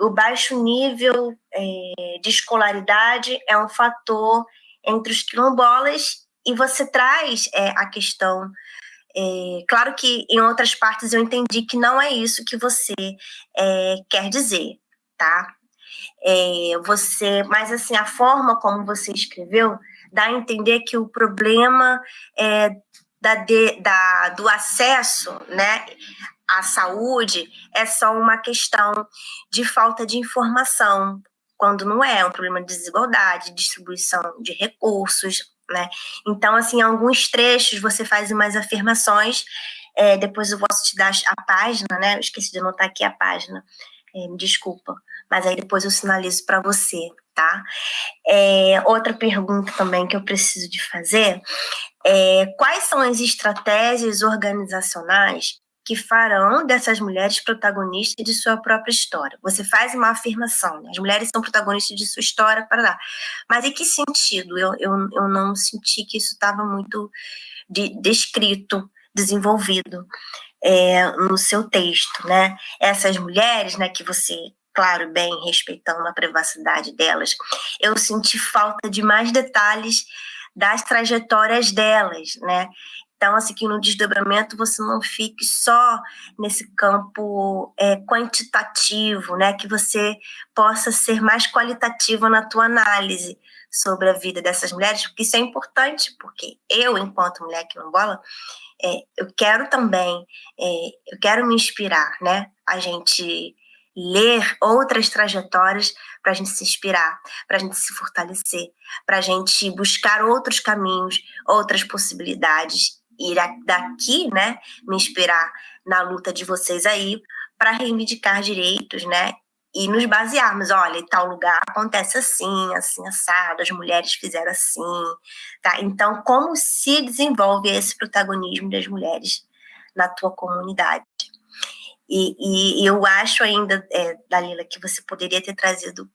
o baixo nível é, de escolaridade é um fator entre os quilombolas e você traz é, a questão é, claro que em outras partes eu entendi que não é isso que você é, quer dizer, tá? É, você, mas assim a forma como você escreveu dá a entender que o problema é da, de, da, do acesso, né, à saúde é só uma questão de falta de informação, quando não é, é um problema de desigualdade, distribuição de recursos, né? Então, assim, alguns trechos você faz umas afirmações, é, depois eu posso te dar a página, né? Eu esqueci de anotar aqui a página, é, me desculpa, mas aí depois eu sinalizo para você, tá? É, outra pergunta também que eu preciso de fazer é quais são as estratégias organizacionais que farão dessas mulheres protagonistas de sua própria história. Você faz uma afirmação, né? as mulheres são protagonistas de sua história, para lá. Mas em que sentido? Eu, eu, eu não senti que isso estava muito de, descrito, desenvolvido é, no seu texto, né? Essas mulheres, né, que você claro, bem respeitando a privacidade delas, eu senti falta de mais detalhes das trajetórias delas, né? Então, assim, que no desdobramento você não fique só nesse campo é, quantitativo, né? Que você possa ser mais qualitativa na tua análise sobre a vida dessas mulheres, porque isso é importante, porque eu, enquanto mulher quilombola, é, eu quero também, é, eu quero me inspirar, né? A gente ler outras trajetórias para a gente se inspirar, para a gente se fortalecer, para a gente buscar outros caminhos, outras possibilidades ir daqui, né, me inspirar na luta de vocês aí para reivindicar direitos, né, e nos basearmos, olha, em tal lugar acontece assim, assim, assado, as mulheres fizeram assim, tá? Então, como se desenvolve esse protagonismo das mulheres na tua comunidade? E, e eu acho ainda, é, Dalila, que você poderia ter trazido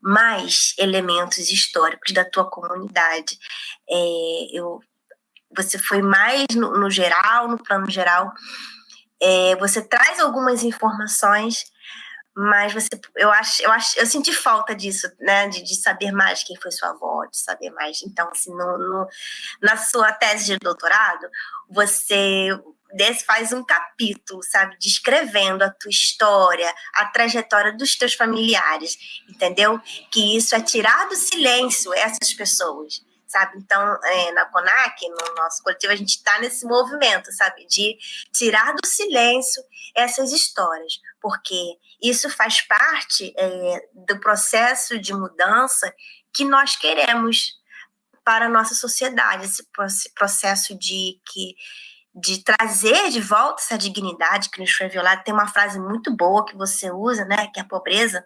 mais elementos históricos da tua comunidade. É, eu você foi mais no, no geral, no plano geral. É, você traz algumas informações, mas você, eu acho, eu acho, eu senti falta disso, né, de, de saber mais quem foi sua avó, de saber mais. Então, assim, no, no na sua tese de doutorado, você desse, faz um capítulo, sabe, descrevendo a tua história, a trajetória dos teus familiares, entendeu? Que isso é tirar do silêncio essas pessoas, sabe? Então, é, na CONAC, no nosso coletivo, a gente está nesse movimento, sabe, de tirar do silêncio essas histórias, porque isso faz parte é, do processo de mudança que nós queremos para a nossa sociedade, esse processo de que de trazer de volta essa dignidade que nos foi violada. Tem uma frase muito boa que você usa, né, que a pobreza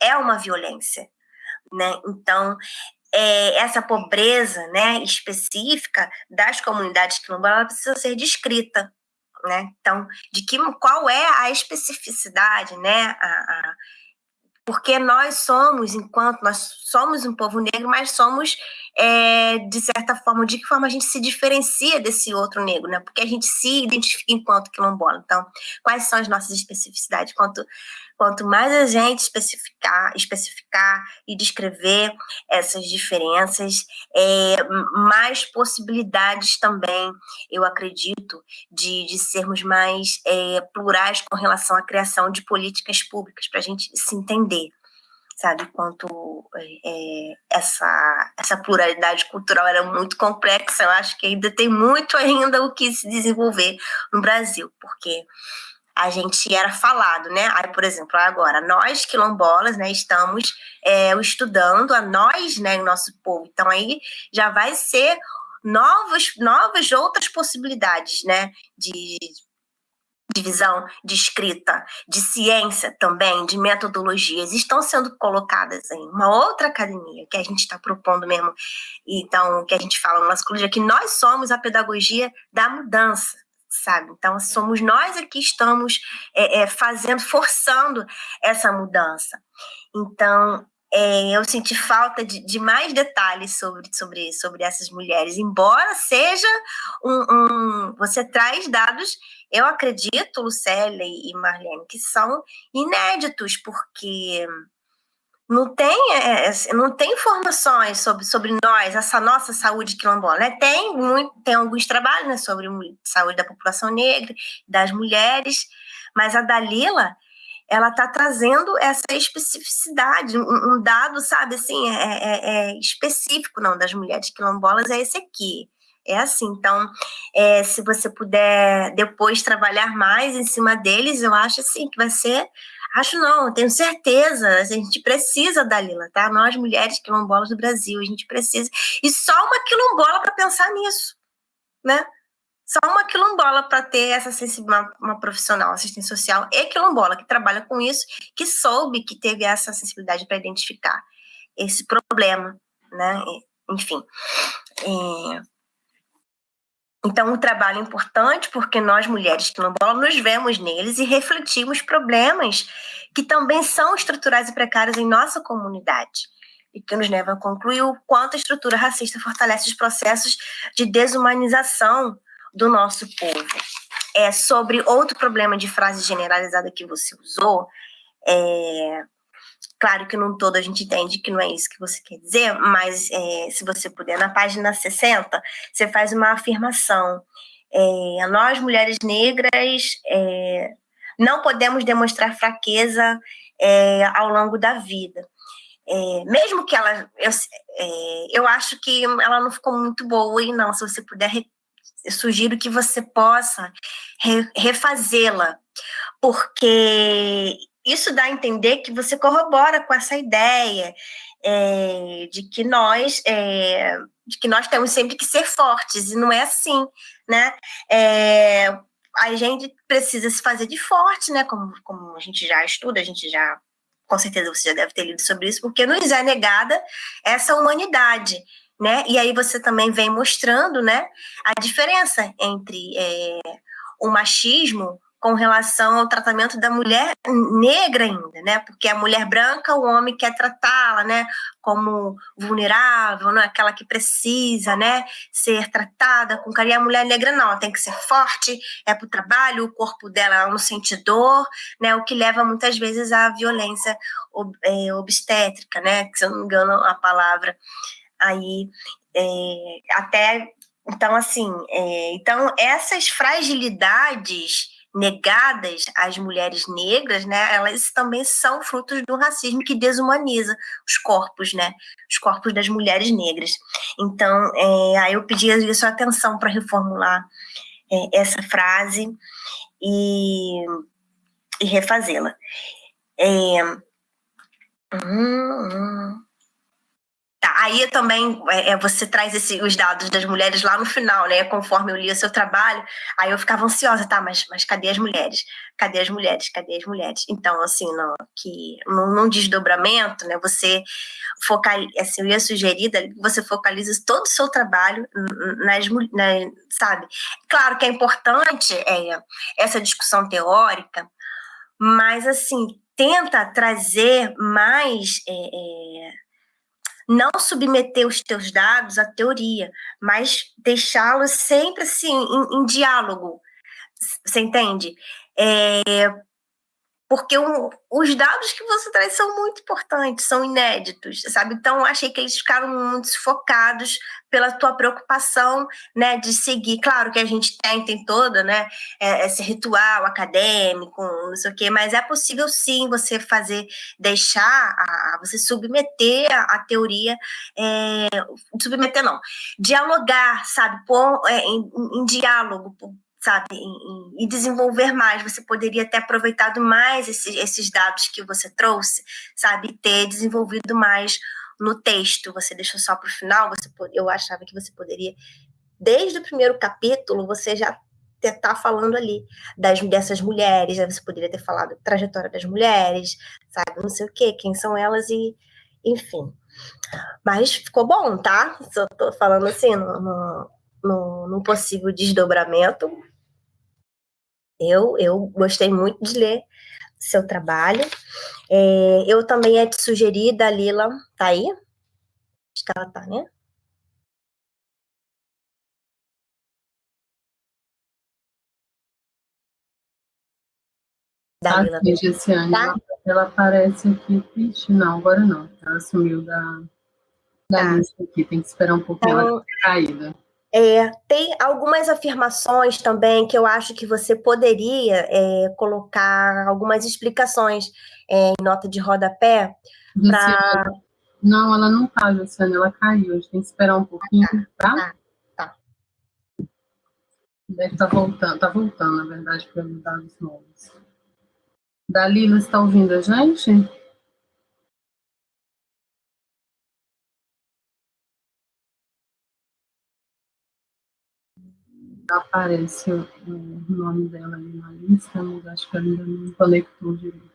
é uma violência, né? Então, é, essa pobreza, né, específica das comunidades quilombolas precisa ser descrita, né? Então, de que qual é a especificidade, né, a, a porque nós somos, enquanto nós somos um povo negro, mas somos, é, de certa forma, de que forma a gente se diferencia desse outro negro, né? Porque a gente se identifica enquanto quilombola. Então, quais são as nossas especificidades? Quanto, quanto mais a gente especificar, especificar e descrever essas diferenças, é, mais possibilidades também, eu acredito, de, de sermos mais é, plurais com relação à criação de políticas públicas, para a gente se entender sabe? Quanto é, essa, essa pluralidade cultural era muito complexa, eu acho que ainda tem muito ainda o que se desenvolver no Brasil, porque a gente era falado, né? Aí, por exemplo, agora, nós quilombolas, né, estamos é, estudando a nós, né, o nosso povo. Então, aí já vai ser novas, novas outras possibilidades, né, de de visão de escrita, de ciência também, de metodologias, estão sendo colocadas em uma outra academia que a gente está propondo mesmo. Então, que a gente fala no nosso clube, é que nós somos a pedagogia da mudança, sabe? Então, somos nós que estamos é, é, fazendo, forçando essa mudança. Então, é, eu senti falta de, de, mais detalhes sobre, sobre, sobre essas mulheres, embora seja um, um você traz dados eu acredito, Lucélia e Marlene, que são inéditos, porque não tem, é, é, não tem informações sobre, sobre nós, essa nossa saúde quilombola. Né? Tem, muito, tem alguns trabalhos né, sobre saúde da população negra, das mulheres, mas a Dalila ela está trazendo essa especificidade, um, um, dado, sabe, assim, é, é, é específico, não, das mulheres quilombolas, é esse aqui. É assim, então, é, se você puder depois trabalhar mais em cima deles, eu acho assim que vai ser. Acho não, tenho certeza. A gente precisa da Lila, tá? Nós, mulheres quilombolas do Brasil, a gente precisa. E só uma quilombola para pensar nisso, né? Só uma quilombola para ter essa uma, uma profissional, assistente social e quilombola que trabalha com isso, que soube que teve essa sensibilidade para identificar esse problema, né? Enfim. É, então, o trabalho importante porque nós, mulheres quilombolas, nos vemos neles e refletimos problemas que também são estruturais e precários em nossa comunidade e que nos leva a concluir o quanto a estrutura racista fortalece os processos de desumanização do nosso povo. É, sobre outro problema de frase generalizada que você usou, é, Claro que num todo a gente entende que não é isso que você quer dizer, mas é, se você puder, na página 60, você faz uma afirmação. É, nós, mulheres negras, é, não podemos demonstrar fraqueza é, ao longo da vida. É, mesmo que ela. Eu, é, eu acho que ela não ficou muito boa, e não, se você puder, eu sugiro que você possa re, refazê-la, porque isso dá a entender que você corrobora com essa ideia é, de que nós é, de que nós temos sempre que ser fortes e não é assim, né? É, a gente precisa se fazer de forte, né? Como, como a gente já estuda, a gente já com certeza você já deve ter lido sobre isso, porque nos é negada essa humanidade, né? E aí você também vem mostrando, né, a diferença entre é, o machismo com relação ao tratamento da mulher negra ainda, né? Porque a mulher branca, o homem quer tratá-la, né? Como vulnerável, né? aquela que precisa, né? Ser tratada com carinho. A mulher negra não, ela tem que ser forte, é para o trabalho, o corpo dela não sente dor, né? O que leva muitas vezes à violência ob é, obstétrica, né? Que se eu não me engano a palavra aí é, até então assim, é, então essas fragilidades negadas às mulheres negras, né, elas também são frutos do racismo que desumaniza os corpos, né, os corpos das mulheres negras. Então, é, aí eu pedi a sua atenção para reformular é, essa frase e, e refazê-la. É, hum, hum. Aí também é, é, você traz esse, os dados das mulheres lá no final, né? Conforme eu li o seu trabalho, aí eu ficava ansiosa, tá? Mas, mas cadê as mulheres? Cadê as mulheres? Cadê as mulheres? Então, assim, no, que, num, num desdobramento, né? Você focaliza, assim, eu ia sugerir você focalize todo o seu trabalho nas, nas, sabe? Claro que é importante é, essa discussão teórica, mas, assim, tenta trazer mais. É, é, não submeter os teus dados à teoria, mas deixá-los sempre assim, em, em, diálogo. Você entende? É, porque os dados que você traz são muito importantes, são inéditos, sabe? Então, achei que eles ficaram muito sufocados pela tua preocupação, né, de seguir. Claro que a gente tem, tem toda, né, é, esse ritual acadêmico, não sei o quê, mas é possível sim você fazer, deixar, a, você submeter a, a teoria, é, submeter não, dialogar, sabe, pôr é, em, em diálogo, sabe, e, desenvolver mais. Você poderia ter aproveitado mais esses, esses dados que você trouxe, sabe, ter desenvolvido mais no texto. Você deixou só para o final. Você, eu achava que você poderia, desde o primeiro capítulo, você já estar falando ali das, dessas mulheres. Você poderia ter falado trajetória das mulheres, sabe, não sei o quê, quem são elas e, enfim. Mas ficou bom, tá? Só tô falando assim, no, no, no, no possível desdobramento, eu, eu gostei muito de ler seu trabalho. É, eu também ia te sugerir, Dalila, tá aí? Acho que ela tá, né? Dalila. Ah, Gessiane, tá? ela, ela aparece aqui, Vixe, não, agora não. Ela sumiu da, da tá. lista aqui, tem que esperar um pouquinho então, ela ter caído. É, tem algumas afirmações também que eu acho que você poderia é, colocar algumas explicações é, em nota de rodapé. Pra... Não, ela não tá, Luciana, ela caiu. A gente tem que esperar um pouquinho, tá? Tá. tá. Deve estar tá voltando, tá voltando, na verdade, pelos dados novos. Dalila, está ouvindo a gente? Aparece o, nome dela ali na lista, mas acho que ainda não conectou direito.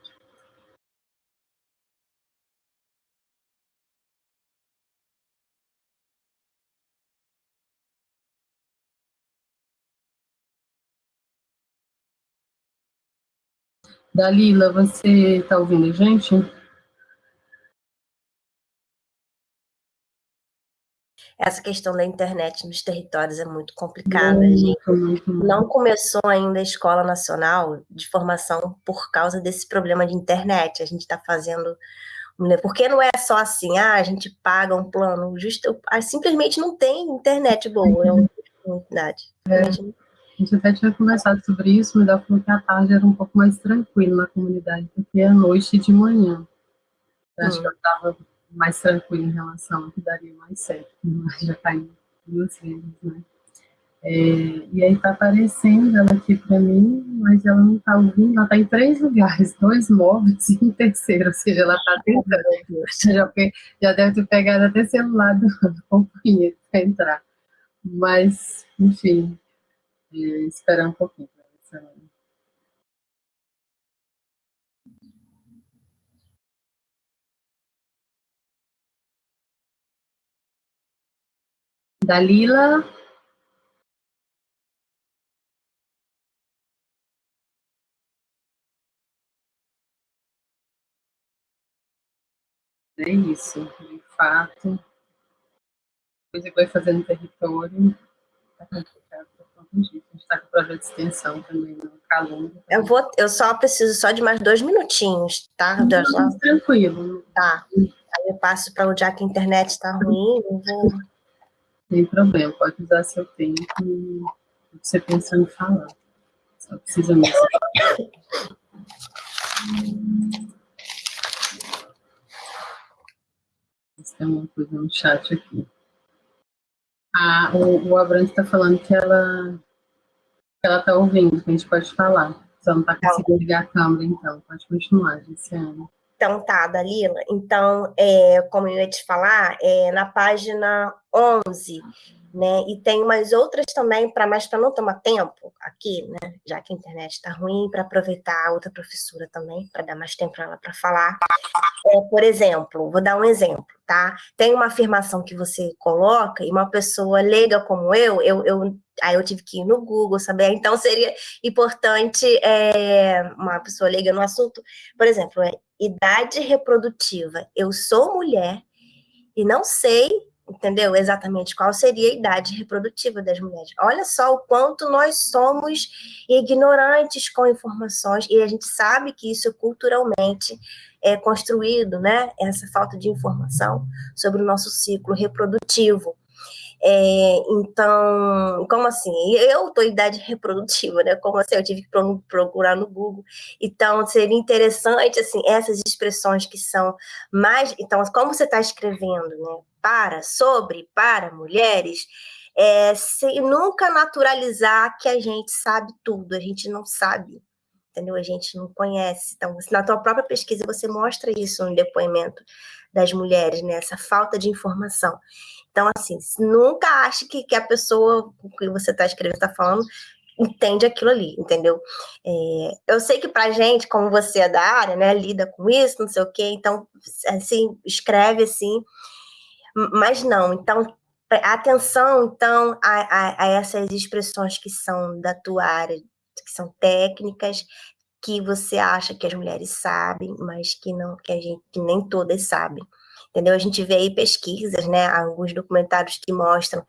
Dalila, você está ouvindo a gente? Essa questão da internet nos territórios é muito complicada. Muito, gente não começou ainda a Escola Nacional de Formação por causa desse problema de internet. A gente está fazendo. Porque não é só assim, ah, a gente paga um plano, justo, ah, simplesmente não tem internet boa, é uma comunidade. É. A gente até tinha conversado sobre isso, mas ela falou que a tarde era um pouco mais tranquilo na comunidade, porque é noite e de manhã. Eu acho hum. que eu estava mais tranquilo em relação ao que daria mais certo, mas já caiu duas vezes, né? É, e aí tá aparecendo ela aqui para mim, mas ela não tá ouvindo, ela tá em três lugares, dois móveis e um terceiro, ou seja, ela tá tentando, já, já deve ter pegado até celular do companheiro para entrar. Mas, enfim, é, esperar um pouquinho para ver se ela Dalila É isso, de fato. Depois vai fazendo território. Está complicado, está com o projeto de extensão também, né? não calunga. Eu, vou, eu só preciso só de mais dois minutinhos, tá? Não, não, tranquilo. Tá. Aí eu passo para o é a internet está ruim, eu vou... Sem problema, pode usar seu tempo e você pensando em falar. Só precisa mesmo. Tem uma coisa no chat aqui. Ah, o, o Abrante está falando que ela que ela está ouvindo, que a gente pode falar. Só não está conseguindo ligar a câmera, então. Pode continuar, Luciana. Então tá, Dalila. Então, é, como eu ia te falar, é, na página 11, né? E tem umas outras também, para mais para não tomar tempo aqui, né? Já que a internet está ruim, para aproveitar a outra professora também, para dar mais tempo para ela para falar. É, por exemplo, vou dar um exemplo, tá? Tem uma afirmação que você coloca e uma pessoa leiga como eu, eu, eu aí eu tive que ir no Google saber, então seria importante é, uma pessoa leiga no assunto, por exemplo, é, idade reprodutiva. Eu sou mulher e não sei entendeu? Exatamente qual seria a idade reprodutiva das mulheres. Olha só o quanto nós somos ignorantes com informações, e a gente sabe que isso culturalmente é construído, né? Essa falta de informação sobre o nosso ciclo reprodutivo. É, então, como assim? Eu estou em idade reprodutiva, né? Como assim? Eu tive que procurar no Google. Então, seria interessante, assim, essas expressões que são mais... Então, como você está escrevendo, né? Para, sobre, para mulheres, é, sem nunca naturalizar que a gente sabe tudo, a gente não sabe, entendeu? A gente não conhece. Então, na tua própria pesquisa, você mostra isso no depoimento das mulheres, né? Essa falta de informação. Então, assim, nunca ache que, que a pessoa que você está escrevendo, está falando, entende aquilo ali, entendeu? É, eu sei que para gente, como você é da área, né, lida com isso, não sei o quê, então, assim, escreve assim, mas não, então, atenção, então, a, a, a essas expressões que são da tua área, que são técnicas, que você acha que as mulheres sabem, mas que não, que a gente, que nem todas sabem entendeu? A gente vê aí pesquisas, né, alguns documentários que mostram,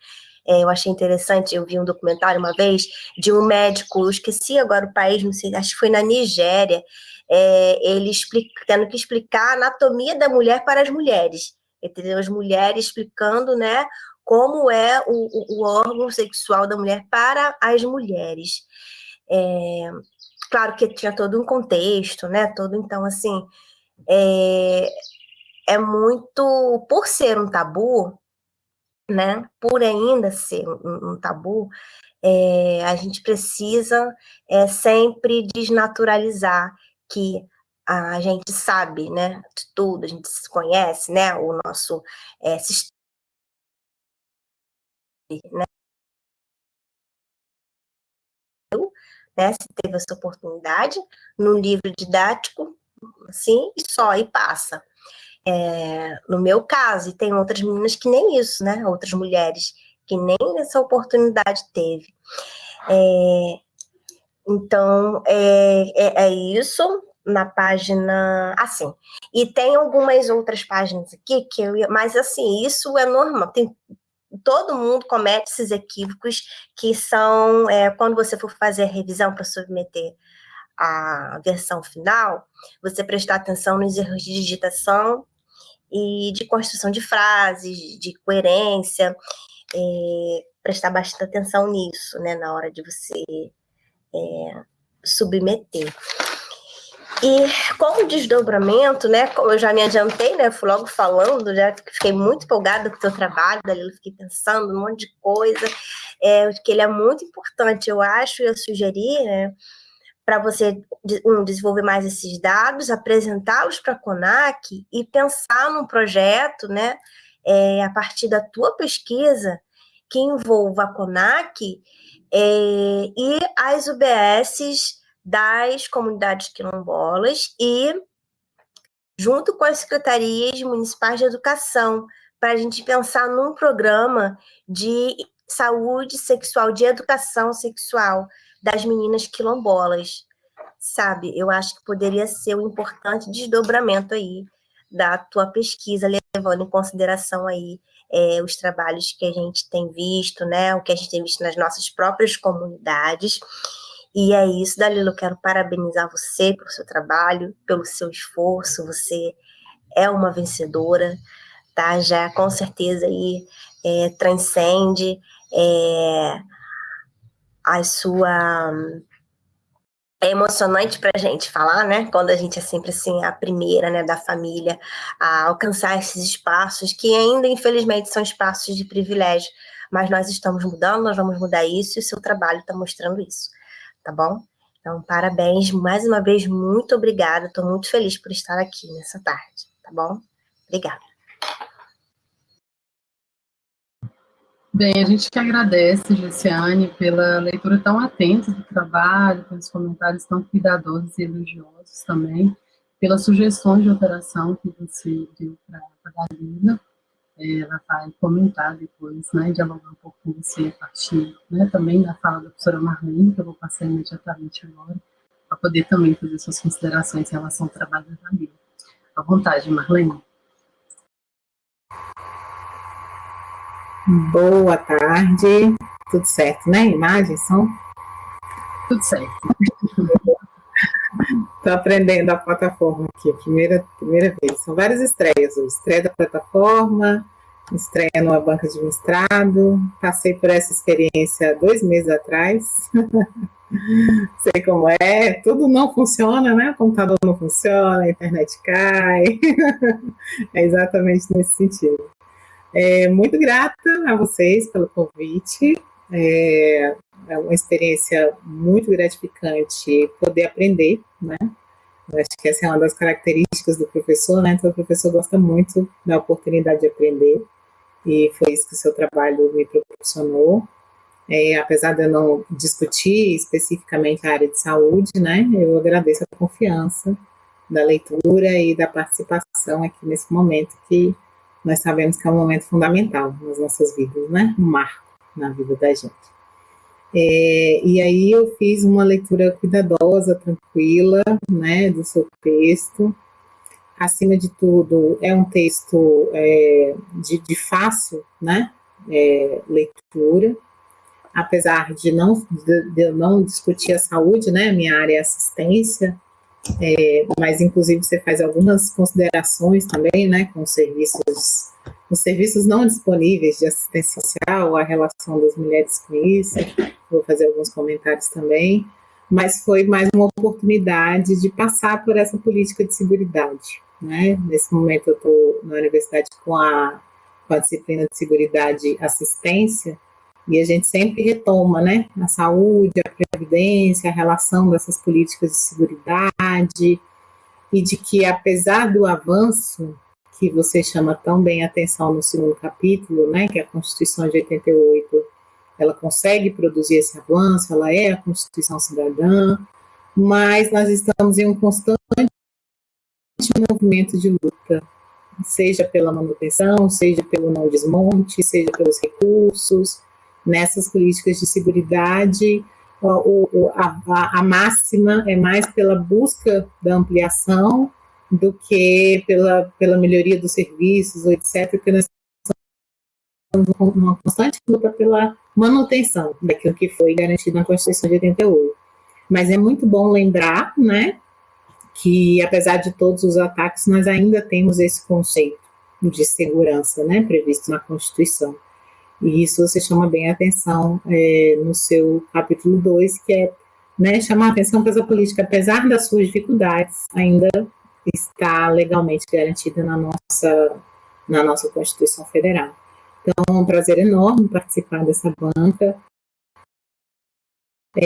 é, eu achei interessante, eu vi um documentário uma vez, de um médico, eu esqueci agora o país, não sei, acho que foi na Nigéria, é, ele explica, tendo que explicar a anatomia da mulher para as mulheres, entendeu? As mulheres explicando, né, como é o, o órgão sexual da mulher para as mulheres. É, claro que tinha todo um contexto, né, todo, então, assim, é, é muito, por ser um tabu, né, por ainda ser um, um tabu, é, a gente precisa é, sempre desnaturalizar que a gente sabe, né, de tudo, a gente se conhece, né, o nosso é, sistema, né, né, se teve essa oportunidade, no livro didático, assim, e só, e passa. É, no meu caso, e tem outras meninas que nem isso, né? Outras mulheres que nem essa oportunidade teve. É, então, é, é, é, isso na página, assim. E tem algumas outras páginas aqui que eu mas assim, isso é normal. Tem, todo mundo comete esses equívocos que são, é, quando você for fazer a revisão para submeter a versão final, você prestar atenção nos erros de digitação e de construção de frases, de coerência, é, prestar bastante atenção nisso, né, na hora de você é, submeter. E como desdobramento, né, como eu já me adiantei, né, fui logo falando, já fiquei muito empolgada com o seu trabalho, dali fiquei pensando um monte de coisa, é, que ele é muito importante, eu acho, eu sugeri, né, para você um, desenvolver mais esses dados, apresentá-los para a CONAC e pensar num projeto, né, é, a partir da tua pesquisa, que envolva a CONAC é, e as UBSs das comunidades quilombolas e junto com as secretarias municipais de educação, para a gente pensar num programa de saúde sexual, de educação sexual, das meninas quilombolas, sabe? Eu acho que poderia ser um importante desdobramento aí da tua pesquisa, levando em consideração aí é, os trabalhos que a gente tem visto, né, o que a gente tem visto nas nossas próprias comunidades. E é isso, Dalila, eu quero parabenizar você pelo seu trabalho, pelo seu esforço, você é uma vencedora, tá? Já com certeza aí é, transcende é, a sua é emocionante para a gente falar, né? Quando a gente é sempre assim a primeira, né, da família a alcançar esses espaços que ainda infelizmente são espaços de privilégio, mas nós estamos mudando, nós vamos mudar isso e o seu trabalho está mostrando isso, tá bom? Então, parabéns, mais uma vez, muito obrigada, estou muito feliz por estar aqui nessa tarde, tá bom? Obrigada. Bem, a gente que agradece, Gessiane, pela leitura tão atenta do trabalho, pelos comentários tão cuidadosos e elogiosos também, pelas sugestões de alteração que você deu para a Dalila. É, ela vai comentar depois, né, dialogar um pouco com você a partir né, também da fala da professora Marlene, que eu vou passar imediatamente agora, para poder também fazer suas considerações em relação ao trabalho da Dalila. À vontade, Marlene. Boa tarde. Tudo certo, né? Imagens são? Tudo certo. Estou aprendendo a plataforma aqui, primeira, primeira vez. São várias estreias hoje. Estreia da plataforma, estreia numa banca de mestrado. Passei por essa experiência dois meses atrás. Sei como é, tudo não funciona, né? O computador não funciona, a internet cai. é exatamente nesse sentido. É, muito grata a vocês pelo convite. É, é, uma experiência muito gratificante poder aprender, né? Eu acho que essa é uma das características do professor, né? Então, o professor gosta muito da oportunidade de aprender, e foi isso que o seu trabalho me proporcionou. É, apesar de eu não discutir especificamente a área de saúde, né? Eu agradeço a confiança da leitura e da participação aqui nesse momento que nós sabemos que é um momento fundamental nas nossas vidas, né? Um marco na vida da gente. É, e aí eu fiz uma leitura cuidadosa, tranquila, né, do seu texto. Acima de tudo, é um texto é, de, de, fácil, né, é, leitura, apesar de não, de, de não discutir a saúde, né, minha área é assistência, é, mas inclusive você faz algumas considerações também, né, com os serviços, os serviços não disponíveis de assistência social, a relação das mulheres com isso, vou fazer alguns comentários também, mas foi mais uma oportunidade de passar por essa política de seguridade, né, nesse momento eu estou na universidade com a, com a disciplina de seguridade e assistência, e a gente sempre retoma, né, a saúde, a previdência, a relação dessas políticas de seguridade, e de que apesar do avanço que você chama tão bem atenção no segundo capítulo, né, que é a Constituição de 88, ela consegue produzir esse avanço, ela é a Constituição cidadã, mas nós estamos em um constante movimento de luta, seja pela manutenção, seja pelo não desmonte, seja pelos recursos, nessas políticas de segurança, a, a, máxima é mais pela busca da ampliação do que pela, pela melhoria dos serviços, etc., porque nós estamos numa constante luta pela manutenção daquilo que foi garantido na Constituição de 88. Mas é muito bom lembrar, né, que apesar de todos os ataques, nós ainda temos esse conceito de segurança, né, previsto na Constituição. E isso você chama bem a atenção é, no seu capítulo 2, que é né, chamar a atenção para essa política, apesar das suas dificuldades, ainda está legalmente garantida na nossa, na nossa Constituição Federal. Então, é um prazer enorme participar dessa banca.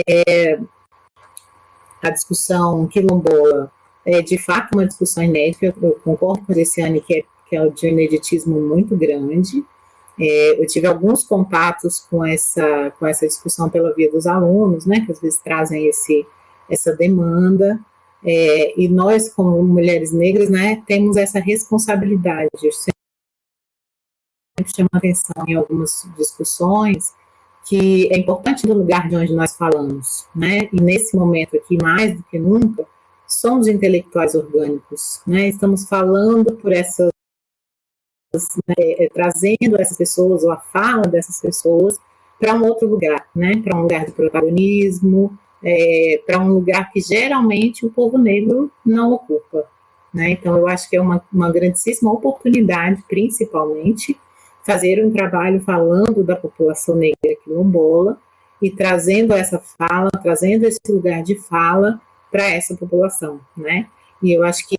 É, a discussão quilombola é, de fato, uma discussão inédita, eu concordo com a Luciane que é, que é de um ineditismo muito grande, é, eu tive alguns contatos com essa, com essa discussão pela via dos alunos, né, que às vezes trazem esse, essa demanda, é, e nós, como mulheres negras, né, temos essa responsabilidade. Eu sempre chamo atenção em algumas discussões que é importante do lugar de onde nós falamos, né, e nesse momento aqui, mais do que nunca, somos intelectuais orgânicos, né? Estamos falando por essas, né, é, trazendo essas pessoas, ou a fala dessas pessoas, para um outro lugar, né? Para um lugar de protagonismo, é, para um lugar que geralmente o povo negro não ocupa. Né? Então, eu acho que é uma, uma grandíssima oportunidade, principalmente, fazer um trabalho falando da população negra quilombola e trazendo essa fala, trazendo esse lugar de fala para essa população, né? E eu acho que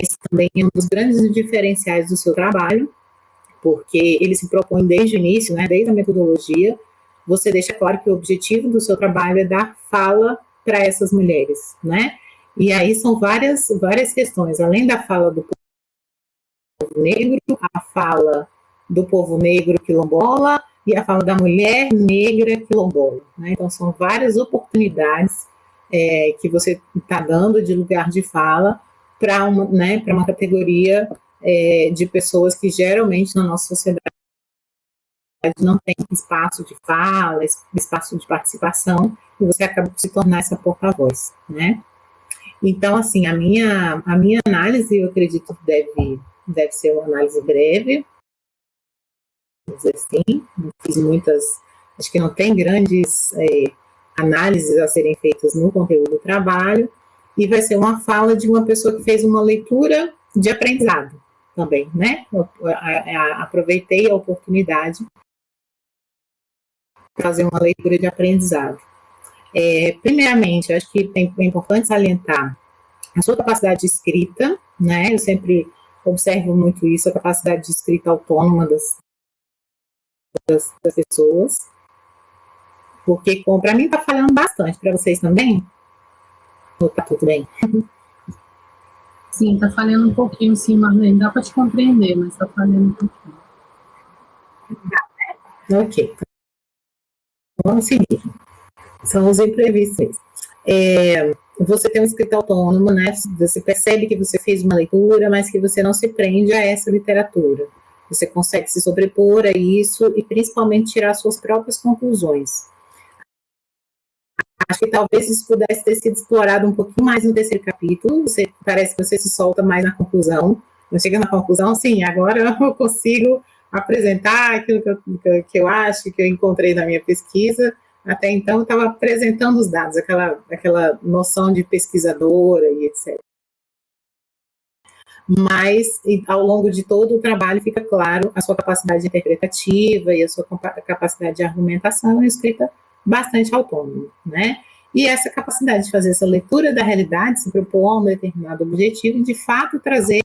esse também é um dos grandes diferenciais do seu trabalho, porque ele se propõe desde o início, né, desde a metodologia, você deixa claro que o objetivo do seu trabalho é dar fala para essas mulheres, né? E aí são várias, várias questões, além da fala do povo negro, a fala do povo negro quilombola e a fala da mulher negra quilombola. Né? Então, são várias oportunidades é, que você está dando de lugar de fala para uma, né, uma categoria é, de pessoas que geralmente na nossa sociedade não tem espaço de fala, espaço de participação, e você acaba por se tornar essa porta-voz, né? Então, assim, a minha, a minha análise, eu acredito que deve, deve ser uma análise breve, dizer assim, não fiz muitas, acho que não tem grandes é, análises a serem feitas no conteúdo do trabalho, e vai ser uma fala de uma pessoa que fez uma leitura de aprendizado também, né? Aproveitei a oportunidade fazer uma leitura de aprendizado. É, primeiramente, acho que é importante salientar a sua capacidade de escrita, né? Eu sempre observo muito isso, a capacidade de escrita autônoma das, das, das pessoas, porque para mim está falhando bastante, para vocês também? Está tudo bem? Sim, está falhando um pouquinho, sim, Marlene, dá para te compreender, mas está falhando um pouquinho. Ok, vamos seguir. São os imprevistos. É, você tem um escrito autônomo, né? Você percebe que você fez uma leitura, mas que você não se prende a essa literatura. Você consegue se sobrepor a isso e principalmente tirar suas próprias conclusões. Acho que talvez isso pudesse ter sido explorado um pouquinho mais no terceiro capítulo. Você, parece que você se solta mais na conclusão. Não chega na conclusão, sim, agora eu consigo apresentar aquilo que eu, que eu acho, que eu encontrei na minha pesquisa. Até então, eu estava apresentando os dados, aquela, aquela noção de pesquisadora e etc. Mas, ao longo de todo o trabalho, fica claro a sua capacidade interpretativa e a sua capacidade de argumentação e escrita bastante autônoma, né? E essa capacidade de fazer essa leitura da realidade, se propor um determinado objetivo de fato, trazer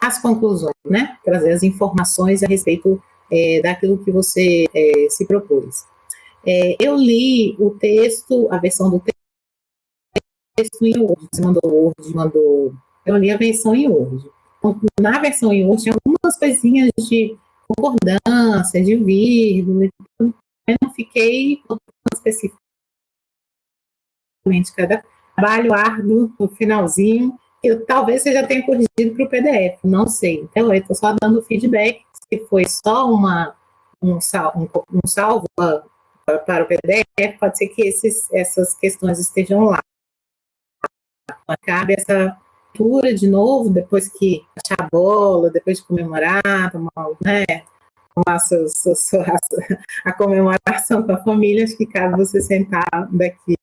as conclusões, né? Trazer as informações a respeito é, daquilo que você é, se propôs. É, eu li o texto, a versão do texto em Word, você mandou Word, mandou... Eu li a versão em Word. Na versão em Word tinha algumas coisinhas de concordância, de vírgula, eu não fiquei especificamente cada trabalho árduo no finalzinho, eu talvez você já tenha corrigido para o PDF, não sei. Então, eu estou só dando feedback, se foi só uma, um, um, um salvo para o PDF, pode ser que esses, essas questões estejam lá. Cabe essa leitura de novo, depois que achar a bola, depois de comemorar, tomar, né, a, comemoração com a família, acho que cabe você sentar daqui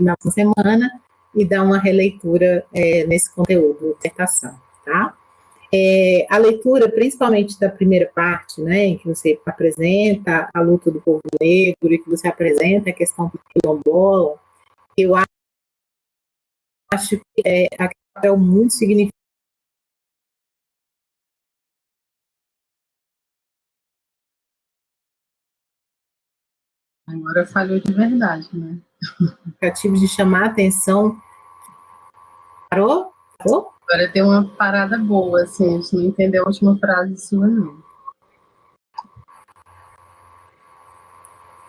na semana e dar uma releitura é, nesse conteúdo, dissertação, tá? É, a leitura, principalmente da primeira parte, né, em que você apresenta a luta do povo negro e que você apresenta a questão do quilombola, eu acho que é um papel muito significativo Agora falhou de verdade, né? de chamar a atenção Parou? Parou? Agora tem uma parada boa, assim, a gente não entendeu a última frase sua, não.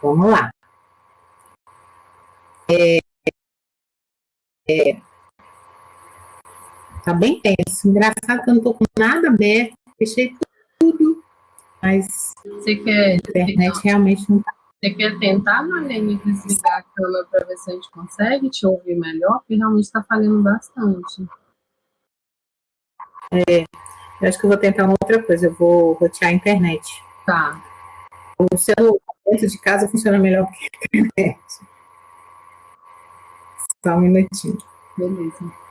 Vamos lá. É, é, tá bem tenso. Engraçado que eu não tô com nada aberto, fechei tudo, mas Você quer, a internet realmente não tá Você quer tentar, Marlene, desligar a câmera para ver se a gente consegue te ouvir melhor? Porque realmente está falhando bastante. É, eu acho que eu vou tentar uma outra coisa, eu vou rotear a internet. Tá. O celular dentro de casa funciona melhor que a internet. Só um minutinho. Beleza.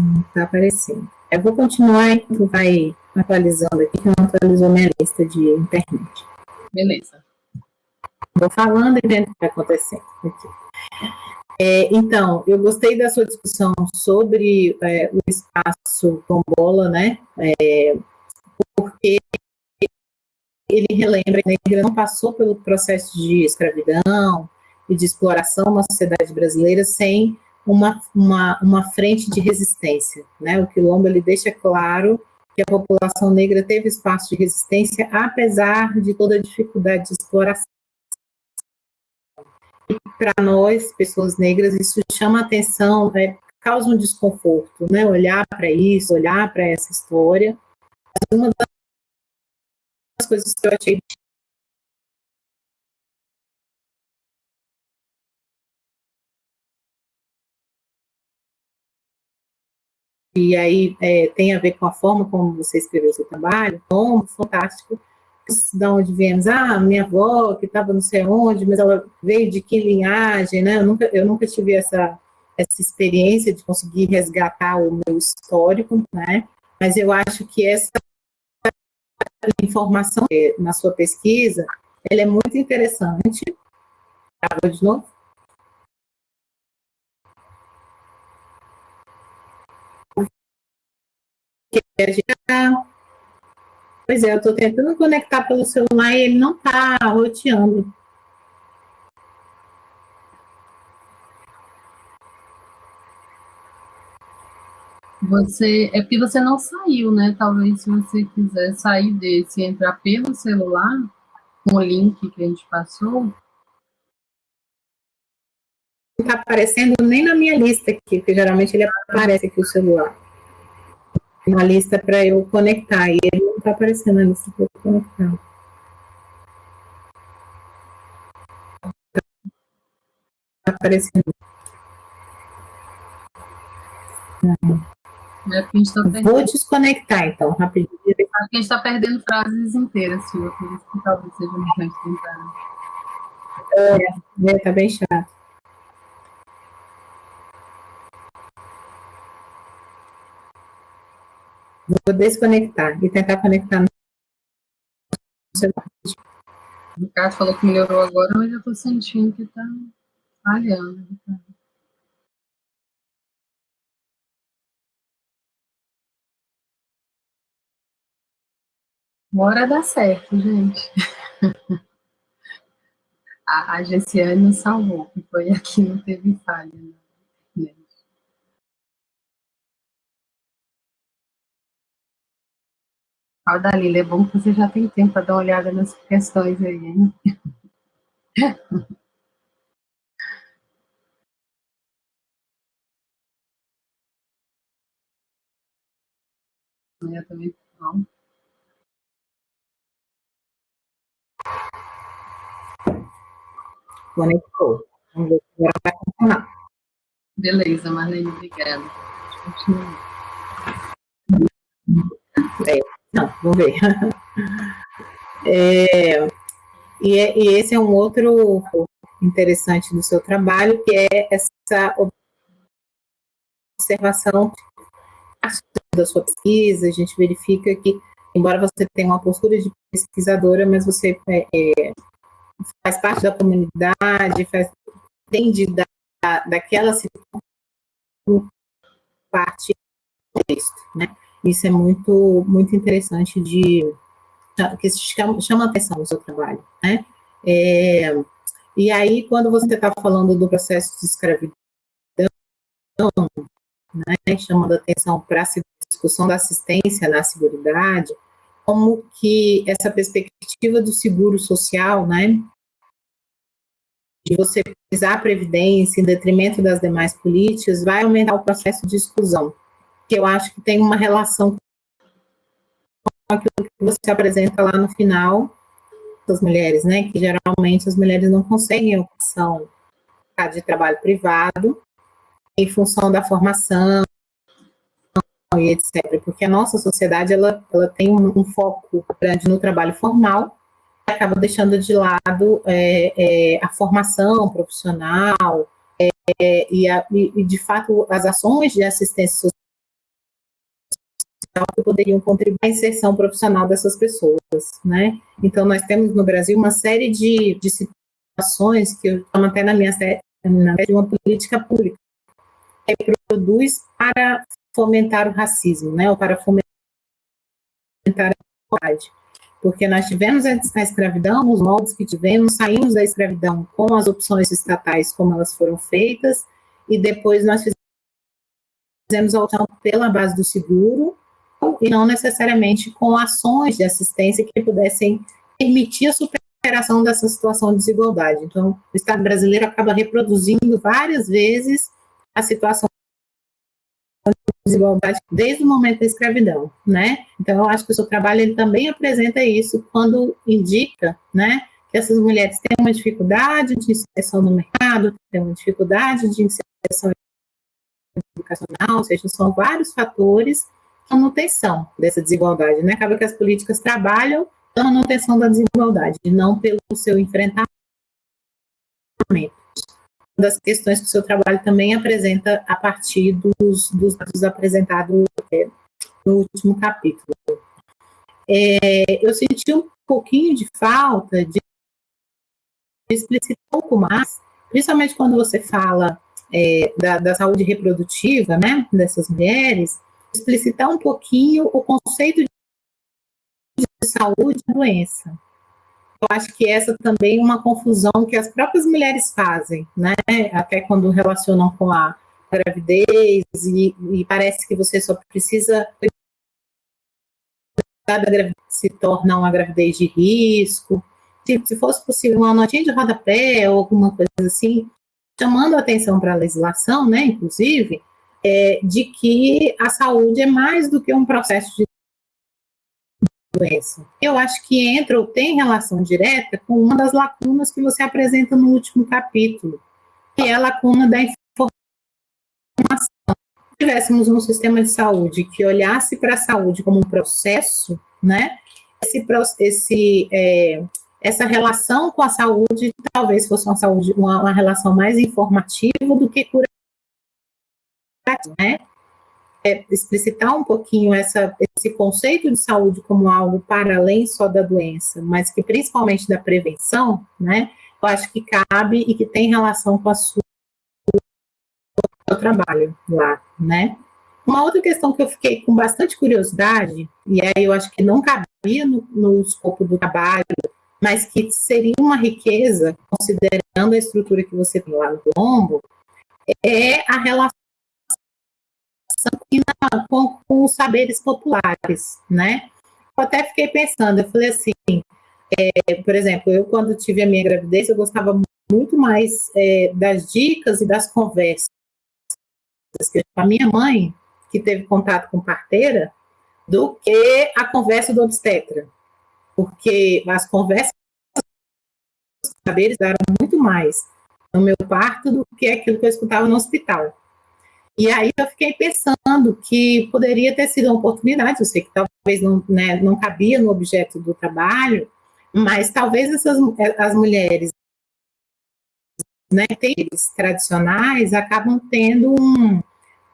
Hum, tá aparecendo. Eu vou continuar e tu vai atualizando aqui, que não atualizou minha lista de internet. Beleza. Vou falando e vendo o que vai acontecendo aqui. É, então, eu gostei da sua discussão sobre é, o espaço tombola, né? É, porque ele relembra que a negra não passou pelo processo de escravidão e de exploração na sociedade brasileira sem uma, uma, uma frente de resistência. Né? O Quilombo ele deixa claro que a população negra teve espaço de resistência, apesar de toda a dificuldade de exploração. E para nós, pessoas negras, isso chama atenção, né? causa um desconforto, né? olhar para isso, olhar para essa história. Uma das coisas que eu achei e aí é, tem a ver com a forma como você escreveu seu trabalho, bom, fantástico, de onde viemos, ah, minha avó que estava não sei onde, mas ela veio de que linhagem, né, eu nunca, eu nunca tive essa, essa experiência de conseguir resgatar o meu histórico, né, mas eu acho que essa informação na sua pesquisa, ela é muito interessante. Travou de novo? Tá... Pois é, eu estou tentando conectar pelo celular e ele não está roteando. Você, é porque você não saiu, né? Talvez se você quiser sair desse e entrar pelo celular, com o link que a gente passou. Não está aparecendo nem na minha lista aqui, porque geralmente ele aparece aqui o celular uma lista para eu conectar, e ele não está aparecendo na lista para eu conectar. Está aparecendo. É Vou desconectar, então, rapidinho. Acho que a gente está perdendo frases inteiras, Silvia, por isso que talvez seja importante tentar. É, está bem chato. Vou desconectar e tentar conectar no. O Ricardo falou que melhorou agora, mas eu estou sentindo que está falhando. Uma hora dá certo, gente. a, a Gessiane nos salvou, que foi aqui, não teve falha. Né? Ah, Dalila, é bom que você já tem tempo para dar uma olhada nas questões aí, hein? Eu também não. Conectou. Vamos ver se agora vai funcionar. Beleza, Marlene, obrigada. Continua. É. Não, vamos ver. É, E, é, e esse é um outro interessante do seu trabalho, que é essa observação da sua pesquisa, a gente verifica que, embora você tenha uma postura de pesquisadora, mas você é, é, faz parte da comunidade, faz, entende da, daquela situação parte do texto, né? Isso é muito, muito interessante de que chama, chama atenção no seu trabalho, né? É, e aí, quando você está falando do processo de escravidão, né, chamando atenção para a discussão da assistência na seguridade, como que essa perspectiva do seguro social, né, de você utilizar a previdência em detrimento das demais políticas, vai aumentar o processo de exclusão, que eu acho que tem uma relação com aquilo que você apresenta lá no final das mulheres, né, que geralmente as mulheres não conseguem opção de trabalho privado em função da formação e etc. Porque a nossa sociedade ela, ela tem um, um foco grande no trabalho formal e acaba deixando de lado é, é, a formação profissional é, e, a, e, de fato, as ações de assistência social que poderiam contribuir à inserção profissional dessas pessoas, né? Então, nós temos no Brasil uma série de, de situações que eu chamo até na minha série, de uma política pública, que produz para fomentar o racismo, né? Ou para fomentar a igualdade. Porque nós tivemos a escravidão, os moldes que tivemos, saímos da escravidão com as opções estatais como elas foram feitas, e depois nós fizemos a opção pela base do seguro, e não necessariamente com ações de assistência que pudessem permitir a superação dessa situação de desigualdade. Então, o Estado brasileiro acaba reproduzindo várias vezes a situação de desigualdade desde o momento da escravidão, né? Então, eu acho que o seu trabalho ele também apresenta isso quando indica, né, que essas mulheres têm uma dificuldade de inserção no mercado, têm uma dificuldade de inserção educacional, ou seja, são vários fatores manutenção dessa desigualdade, né? Acaba que as políticas trabalham pela manutenção da desigualdade, não pelo seu enfrentamento. Uma das questões que o seu trabalho também apresenta a partir dos, dos dados apresentados é, no último capítulo. É, eu senti um pouquinho de falta de explicitar um pouco mais, principalmente quando você fala é, da, da, saúde reprodutiva, né, dessas mulheres, explicitar um pouquinho o conceito de saúde e doença. Eu acho que essa também é uma confusão que as próprias mulheres fazem, né? Até quando relacionam com a gravidez e, e parece que você só precisa se torna uma gravidez de risco. Se, se fosse possível uma notinha de rodapé ou alguma coisa assim, chamando atenção para a legislação, né, inclusive, é, de que a saúde é mais do que um processo de doença. Eu acho que entra ou tem relação direta com uma das lacunas que você apresenta no último capítulo, que é a lacuna da informação. Se tivéssemos um sistema de saúde que olhasse para a saúde como um processo, né, esse, esse é, essa relação com a saúde talvez fosse uma saúde, uma, uma relação mais informativa do que curativa né? É, explicitar um pouquinho essa, esse conceito de saúde como algo para além só da doença, mas que principalmente da prevenção, né? Eu acho que cabe e que tem relação com a sua seu trabalho lá, né? Uma outra questão que eu fiquei com bastante curiosidade, e aí eu acho que não cabia no, no escopo do trabalho, mas que seria uma riqueza, considerando a estrutura que você tem lá no Colombo, é a relação na, com, com, os saberes populares, né? Eu até fiquei pensando, eu falei assim, é, por exemplo, eu quando tive a minha gravidez, eu gostava muito mais é, das dicas e das conversas a minha mãe, que teve contato com parteira, do que a conversa do obstetra. Porque as conversas saberes eram muito mais no meu parto do que aquilo que eu escutava no hospital. E aí eu fiquei pensando que poderia ter sido uma oportunidade, eu sei que talvez não, né, não cabia no objeto do trabalho, Mas talvez essas as mulheres né, tradicionais acabam tendo um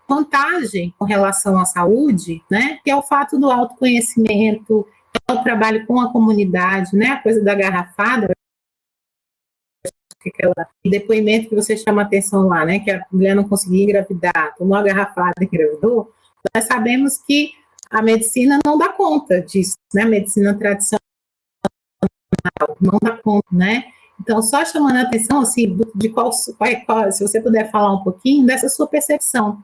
vantagem com relação à saúde, né, que é o fato do autoconhecimento, é o trabalho com a comunidade, né, a coisa da garrafada, aquela depoimento que você chama atenção lá, né, que a mulher não conseguia engravidar, tomou a garrafada e engravidou, nós sabemos que a medicina não dá conta disso, né, a medicina tradicional não dá conta, né, então, só chamando a atenção, assim, de qual, qual, se você puder falar um pouquinho dessa sua percepção.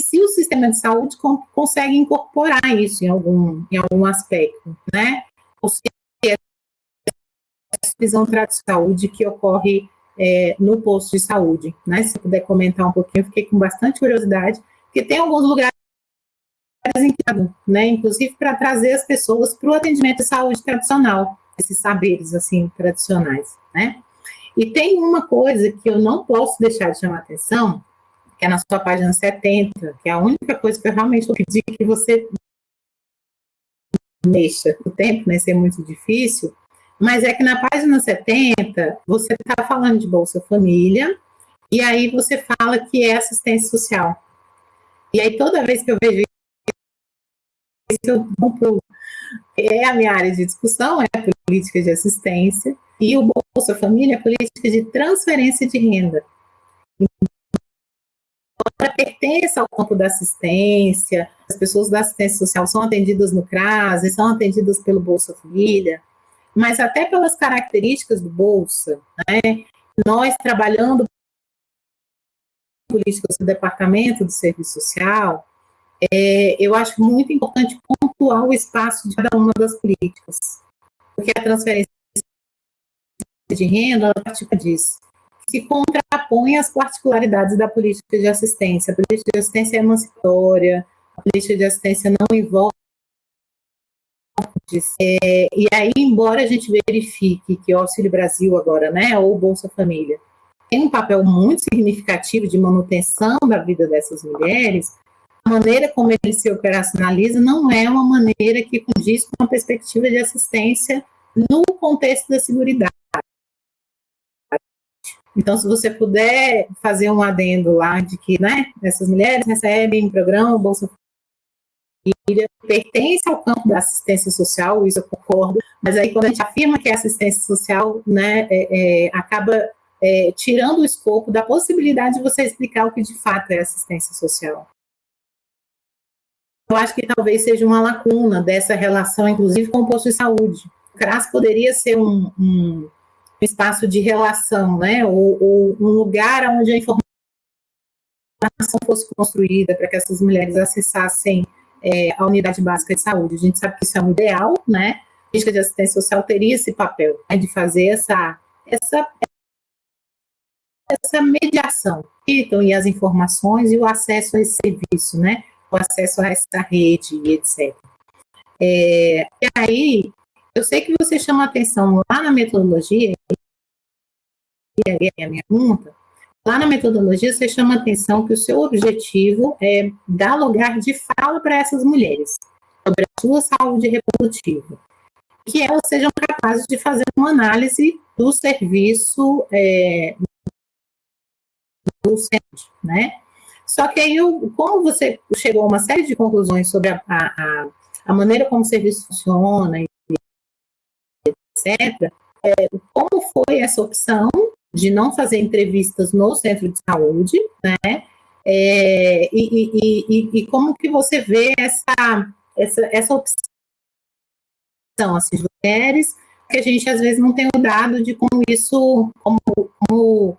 Se o sistema de saúde consegue incorporar isso em algum, em algum aspecto, né? Ou se é visão de saúde que ocorre é, no posto de saúde, né? Se puder comentar um pouquinho, fiquei com bastante curiosidade, porque tem alguns lugares né, inclusive para trazer as pessoas para o atendimento de saúde tradicional, esses saberes assim tradicionais, né? E tem uma coisa que eu não posso deixar de chamar atenção, que é na sua página 70, que é a única coisa que eu realmente vou pedir que você mexa o tempo, né, ser muito difícil, mas é que na página 70, você está falando de Bolsa Família, e aí você fala que é assistência social. E aí toda vez que eu vejo isso, eu pulo é a minha área de discussão, é a política de assistência, e o Bolsa Família é a política de transferência de renda. Ela pertence ao campo da assistência, as pessoas da assistência social são atendidas no CRAS, são atendidas pelo Bolsa Família, mas até pelas características do Bolsa, né, nós trabalhando políticas do Departamento do Serviço Social, é, eu acho muito importante pontuar o espaço de cada uma das políticas, porque a transferência de renda, ela participa disso. Se contrapõe às particularidades da política de assistência. A política de assistência é emancipatória, a política de assistência não envolve é, e aí, embora a gente verifique que o Auxílio Brasil agora, né, ou Bolsa Família, tem um papel muito significativo de manutenção da vida dessas mulheres, a maneira como ele se operacionaliza não é uma maneira que condiz com a perspectiva de assistência no contexto da seguridade. Então, se você puder fazer um adendo lá de que, né, essas mulheres recebem programa Bolsa pertence ao campo da assistência social, isso eu concordo, mas aí quando a gente afirma que é assistência social, né, é, é, acaba é, tirando o escopo da possibilidade de você explicar o que de fato é assistência social eu acho que talvez seja uma lacuna dessa relação, inclusive com o posto de saúde. O CRAS poderia ser um, um espaço de relação, né, ou, ou, um lugar onde a informação fosse construída para que essas mulheres acessassem é, a unidade básica de saúde. A gente sabe que isso é um ideal, né, a política de assistência social teria esse papel, né, de fazer essa, essa, essa mediação, então, e as informações e o acesso a esse serviço, né, o acesso a essa rede e etc. É, e aí, eu sei que você chama atenção lá na metodologia, e aí é a minha pergunta, lá na metodologia você chama atenção que o seu objetivo é dar lugar de fala para essas mulheres sobre a sua saúde reprodutiva, que elas sejam capazes de fazer uma análise do serviço é, do centro, né? Só que aí, como você chegou a uma série de conclusões sobre a, a, a maneira como o serviço funciona, etc., é, como foi essa opção de não fazer entrevistas no centro de saúde, né? É, e, e, e, e, como que você vê essa, essa, essa opção, assim, de mulheres, que a gente às vezes não tem o dado de como isso, como, como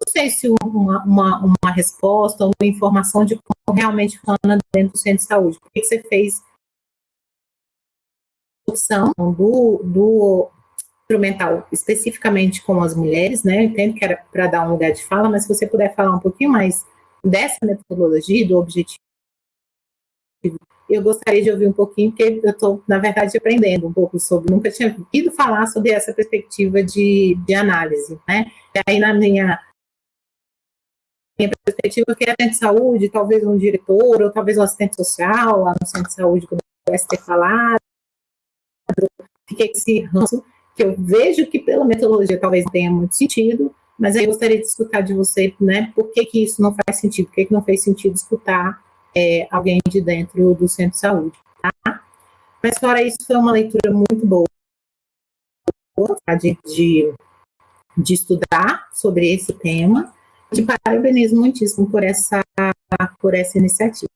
não sei se uma, uma, uma resposta ou uma informação de como realmente funciona dentro do centro de saúde. Por que você fez opção do, do instrumental especificamente com as mulheres, né? Eu entendo que era para dar um lugar de fala, mas se você puder falar um pouquinho mais dessa metodologia, do objetivo, eu gostaria de ouvir um pouquinho, porque eu estou, na verdade, aprendendo um pouco sobre, nunca tinha ouvido falar sobre essa perspectiva de, de análise, né? E aí, na minha minha perspectiva que assistente de saúde, talvez um diretor, ou talvez um assistente social lá no centro de saúde, como pudesse ter falado, fiquei esse ranço, que eu vejo que pela metodologia talvez tenha muito sentido, mas aí eu gostaria de escutar de você, né, por que que isso não faz sentido, por que que não fez sentido escutar é, alguém de dentro do centro de saúde, tá? Mas fora isso, foi uma leitura muito boa tá, de, de, de estudar sobre esse tema, te parabenizo muitíssimo por essa, por essa iniciativa.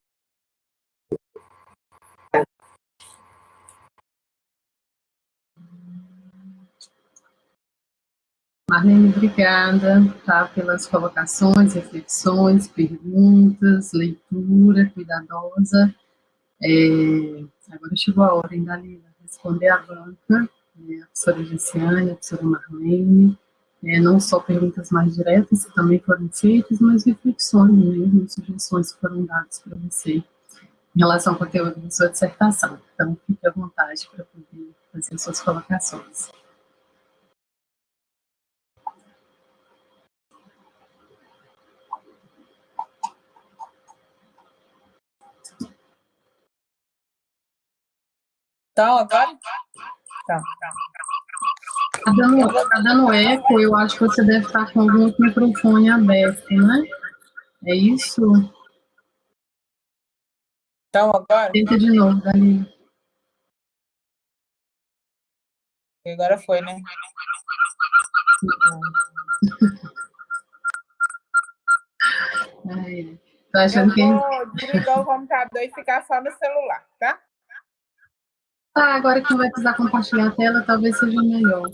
Marlene, obrigada tá, pelas colocações, reflexões, perguntas, leitura cuidadosa. É, agora chegou a hora, hein, Dalila, responder à banca, né, a professora Gessiane, a professora Marlene, é, não só perguntas mais diretas que também foram feitas, mas reflexões mesmo, sugestões que foram dadas para você em relação ao conteúdo da sua dissertação. Então, fique à vontade para poder fazer suas colocações. Então, agora? Tá. Tá dando, tá dando eco, eu acho que você deve estar com algum microfone aberto, né? É isso? Então, agora? Tenta de novo, Dani. Agora foi, né? Ai, tô achando eu vou que... desligar o computador e ficar só no celular, tá? Ah, agora que não vai precisar compartilhar a tela, talvez seja melhor.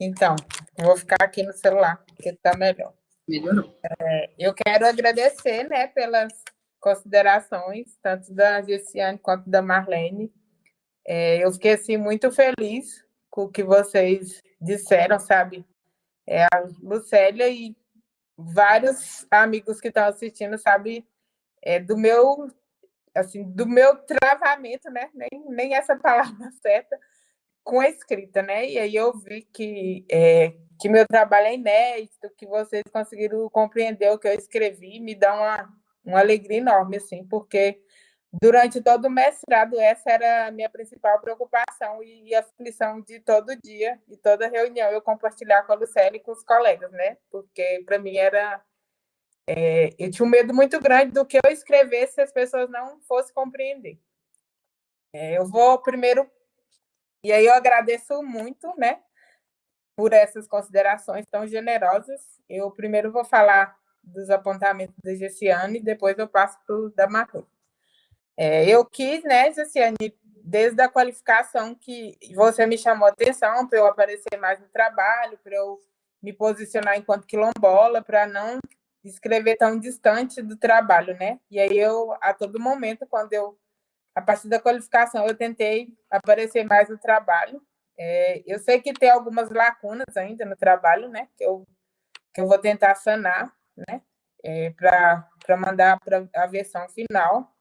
Então, vou ficar aqui no celular, porque está melhor. Melhorou. É, eu quero agradecer né, pelas considerações, tanto da Gessiane quanto da Marlene. É, eu fiquei assim, muito feliz com o que vocês disseram, sabe? É a Lucélia e vários amigos que estão assistindo, sabe, é, do meu assim, do meu travamento, né? Nem, nem essa palavra certa, com a escrita, né? E aí eu vi que, é, que meu trabalho é inédito, que vocês conseguiram compreender o que eu escrevi, me dá uma, uma alegria enorme, assim, porque Durante todo o mestrado, essa era a minha principal preocupação e aflição de todo dia, e toda reunião, eu compartilhar com a Lucélia e com os colegas, né? Porque, para mim, era... É, eu tinha um medo muito grande do que eu escrevesse se as pessoas não fossem compreender. É, eu vou primeiro... E aí eu agradeço muito, né? Por essas considerações tão generosas. Eu primeiro vou falar dos apontamentos da Gessiane, depois eu passo para o da Marcos. É, eu quis, né, Jaciane, desde a qualificação que você me chamou a atenção para eu aparecer mais no trabalho, para eu me posicionar enquanto quilombola, para não escrever tão distante do trabalho, né? E aí eu, a todo momento, quando eu, a partir da qualificação, eu tentei aparecer mais no trabalho. É, eu sei que tem algumas lacunas ainda no trabalho, né? Que eu, que eu vou tentar sanar, né? É, para mandar para a versão final.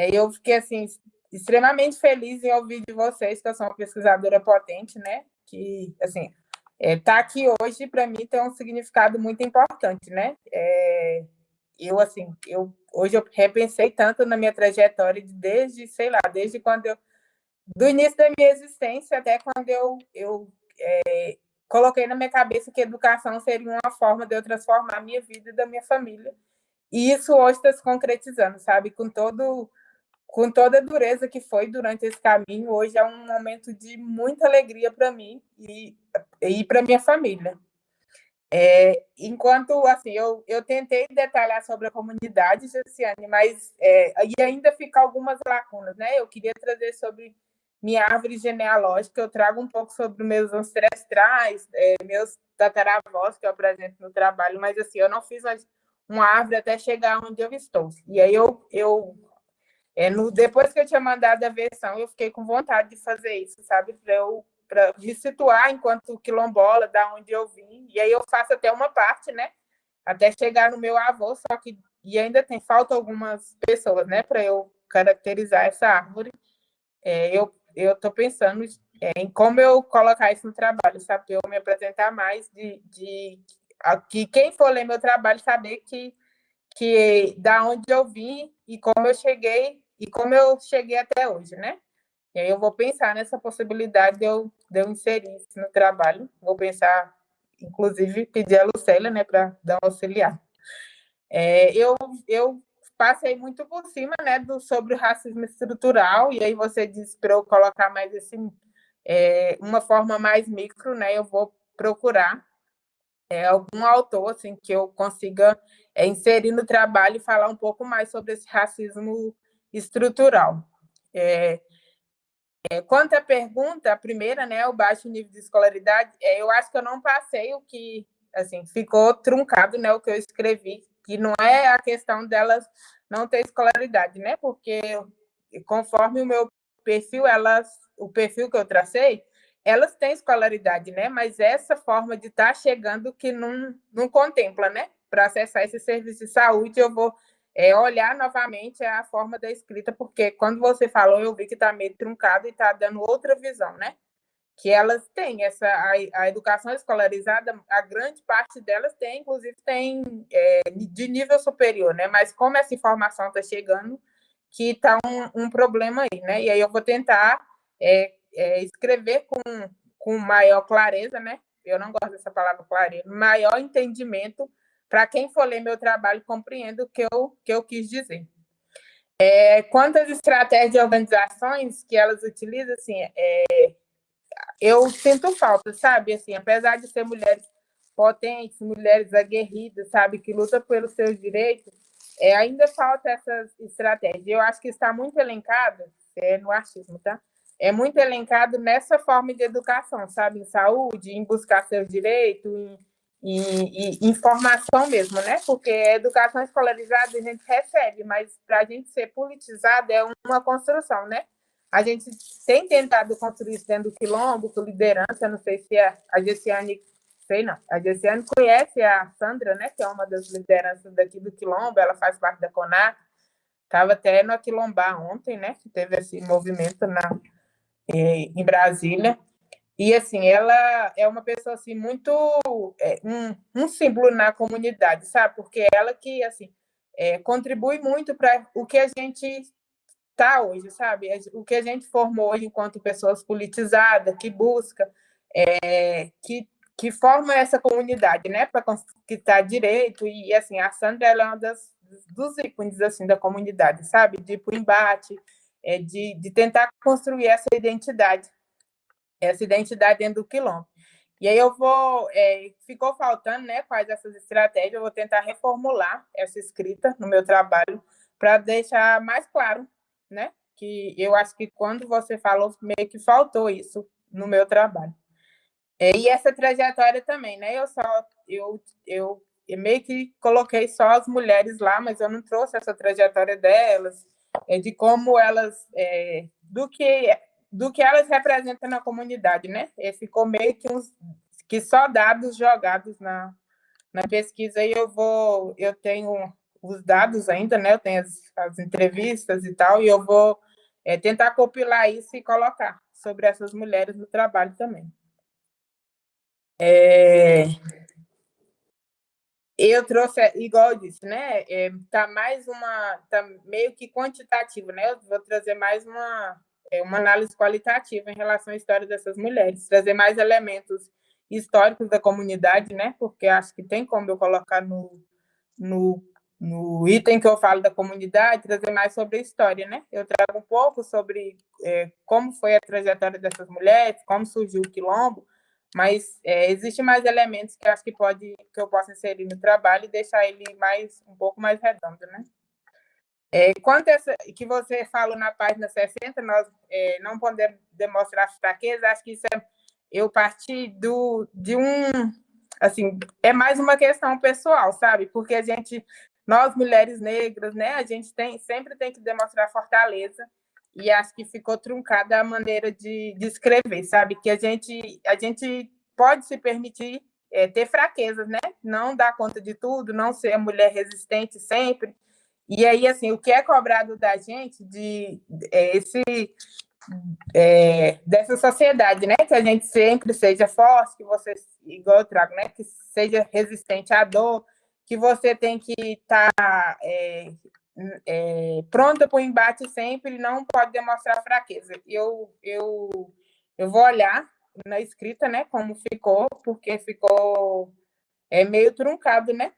É, eu fiquei assim extremamente feliz em ouvir de vocês que eu sou uma pesquisadora potente, né? Que assim é, tá aqui hoje para mim tem um significado muito importante, né? É, eu assim eu hoje eu repensei tanto na minha trajetória desde sei lá desde quando eu do início da minha existência até quando eu eu é, coloquei na minha cabeça que educação seria uma forma de eu transformar a minha vida e da minha família. E isso hoje está se concretizando, sabe? Com todo com toda a dureza que foi durante esse caminho, hoje é um momento de muita alegria para mim e, e para minha família. É, enquanto, assim, eu, eu tentei detalhar sobre a comunidade, Jessiane, mas é, e ainda fica algumas lacunas, né? Eu queria trazer sobre minha árvore genealógica, eu trago um pouco sobre meus ancestrais, é, meus tataravós que eu apresento no trabalho, mas, assim, eu não fiz uma árvore até chegar onde eu estou. E aí eu, eu é, no, depois que eu tinha mandado a versão, eu fiquei com vontade de fazer isso, sabe? Para eu pra me situar enquanto quilombola, da onde eu vim. E aí eu faço até uma parte, né? Até chegar no meu avô, só que e ainda tem falta algumas pessoas, né? Para eu caracterizar essa árvore. É, eu eu estou pensando é, em como eu colocar isso no trabalho, sabe? Eu me apresentar mais de, de que quem for ler meu trabalho saber que, que da onde eu vim e como eu cheguei e como eu cheguei até hoje, né? E aí eu vou pensar nessa possibilidade de eu, de eu inserir isso no trabalho. Vou pensar, inclusive, pedir a Lucélia, né, para dar um auxiliar. É, eu, eu passei muito por cima, né, do, sobre o racismo estrutural, e aí você disse para eu colocar mais esse, é, uma forma mais micro, né, eu vou procurar é, algum autor, assim, que eu consiga é, inserir no trabalho e falar um pouco mais sobre esse racismo estrutural. É, é, quanto à pergunta, a primeira, né, o baixo nível de escolaridade, é, eu acho que eu não passei o que, assim, ficou truncado, né, o que eu escrevi, que não é a questão delas não ter escolaridade, né, porque conforme o meu perfil, elas, o perfil que eu tracei, elas têm escolaridade, né, mas essa forma de estar tá chegando que não, não contempla, né, para acessar esse serviço de saúde, eu vou é olhar novamente a forma da escrita, porque quando você falou, eu vi que está meio truncado e está dando outra visão, né? Que elas têm essa a, a, educação escolarizada, a grande parte delas tem, inclusive tem é, de nível superior, né? Mas como essa informação está chegando, que está um, um, problema aí, né? E aí eu vou tentar é, é, escrever com, com maior clareza, né? Eu não gosto dessa palavra clareza, maior entendimento para quem for ler meu trabalho, compreenda o que eu, que eu quis dizer. É, quanto às estratégias de organizações que elas utilizam, assim, é, eu sinto falta, sabe? Assim, apesar de ser mulheres potentes, mulheres aguerridas, sabe, que lutam pelos seus direitos, é, ainda falta essas estratégias. Eu acho que está muito elencado, é, no artismo, tá? É muito elencado nessa forma de educação, sabe? Em saúde, em buscar seus direitos, em e, e, informação mesmo, né? Porque a educação escolarizada a gente recebe, mas para a gente ser politizada é uma construção, né? A gente tem tentado construir isso dentro do quilombo, com liderança, não sei se é a Gessiane, sei não, a Gessiane conhece a Sandra, né? Que é uma das lideranças daqui do quilombo, ela faz parte da CONAC, estava até no Aquilombá ontem, né? Que teve esse movimento na, em Brasília. E, assim, ela é uma pessoa, assim, muito... É, um, um símbolo na comunidade, sabe? Porque ela que, assim, é, contribui muito para o que a gente está hoje, sabe? O que a gente formou hoje enquanto pessoas politizadas, que busca, é, que, que forma essa comunidade, né? Para conquistar direito. E, assim, a Sandra ela é uma das, dos ícones, assim, da comunidade, sabe? De ir para o embate, é, de, de tentar construir essa identidade essa identidade dentro do quilombo. E aí eu vou, é, ficou faltando, né, quais essas estratégias, eu vou tentar reformular essa escrita no meu trabalho para deixar mais claro, né, que eu acho que quando você falou, meio que faltou isso no meu trabalho. É, e essa trajetória também, né, eu só, eu, eu, eu meio que coloquei só as mulheres lá, mas eu não trouxe essa trajetória delas, é, de como elas, é, do que do que elas representam na comunidade, né? E ficou meio que, uns, que só dados jogados na, na pesquisa e eu vou, eu tenho os dados ainda, né? Eu tenho as, as entrevistas e tal, e eu vou é, tentar compilar isso e colocar sobre essas mulheres no trabalho também. É, eu trouxe, igual eu disse, né? É, tá mais uma, tá meio que quantitativo, né? Eu vou trazer mais uma é, uma análise qualitativa em relação à história dessas mulheres, trazer mais elementos históricos da comunidade, né? Porque acho que tem como eu colocar no, no, no item que eu falo da comunidade, trazer mais sobre a história, né? Eu trago um pouco sobre é, como foi a trajetória dessas mulheres, como surgiu o quilombo, mas é, existe mais elementos que acho que pode que eu posso inserir no trabalho e deixar ele mais um pouco mais redondo, né? É, quanto essa que você falou na página 60, nós é, não podemos demonstrar fraqueza, acho que isso é, eu parti do, de um, assim, é mais uma questão pessoal, sabe? Porque a gente, nós mulheres negras, né, a gente tem, sempre tem que demonstrar fortaleza, e acho que ficou truncada a maneira de, de escrever, sabe? Que a gente, a gente pode se permitir é, ter fraquezas, né? Não dar conta de tudo, não ser mulher resistente sempre, e aí, assim, o que é cobrado da gente, de é, esse, é, dessa sociedade, né? Que a gente sempre seja forte, que você, igual eu trago, né? Que seja resistente à dor, que você tem que estar tá, é, é, pronta para o embate sempre não pode demonstrar fraqueza. Eu, eu, eu vou olhar na escrita, né? Como ficou, porque ficou é, meio truncado, né?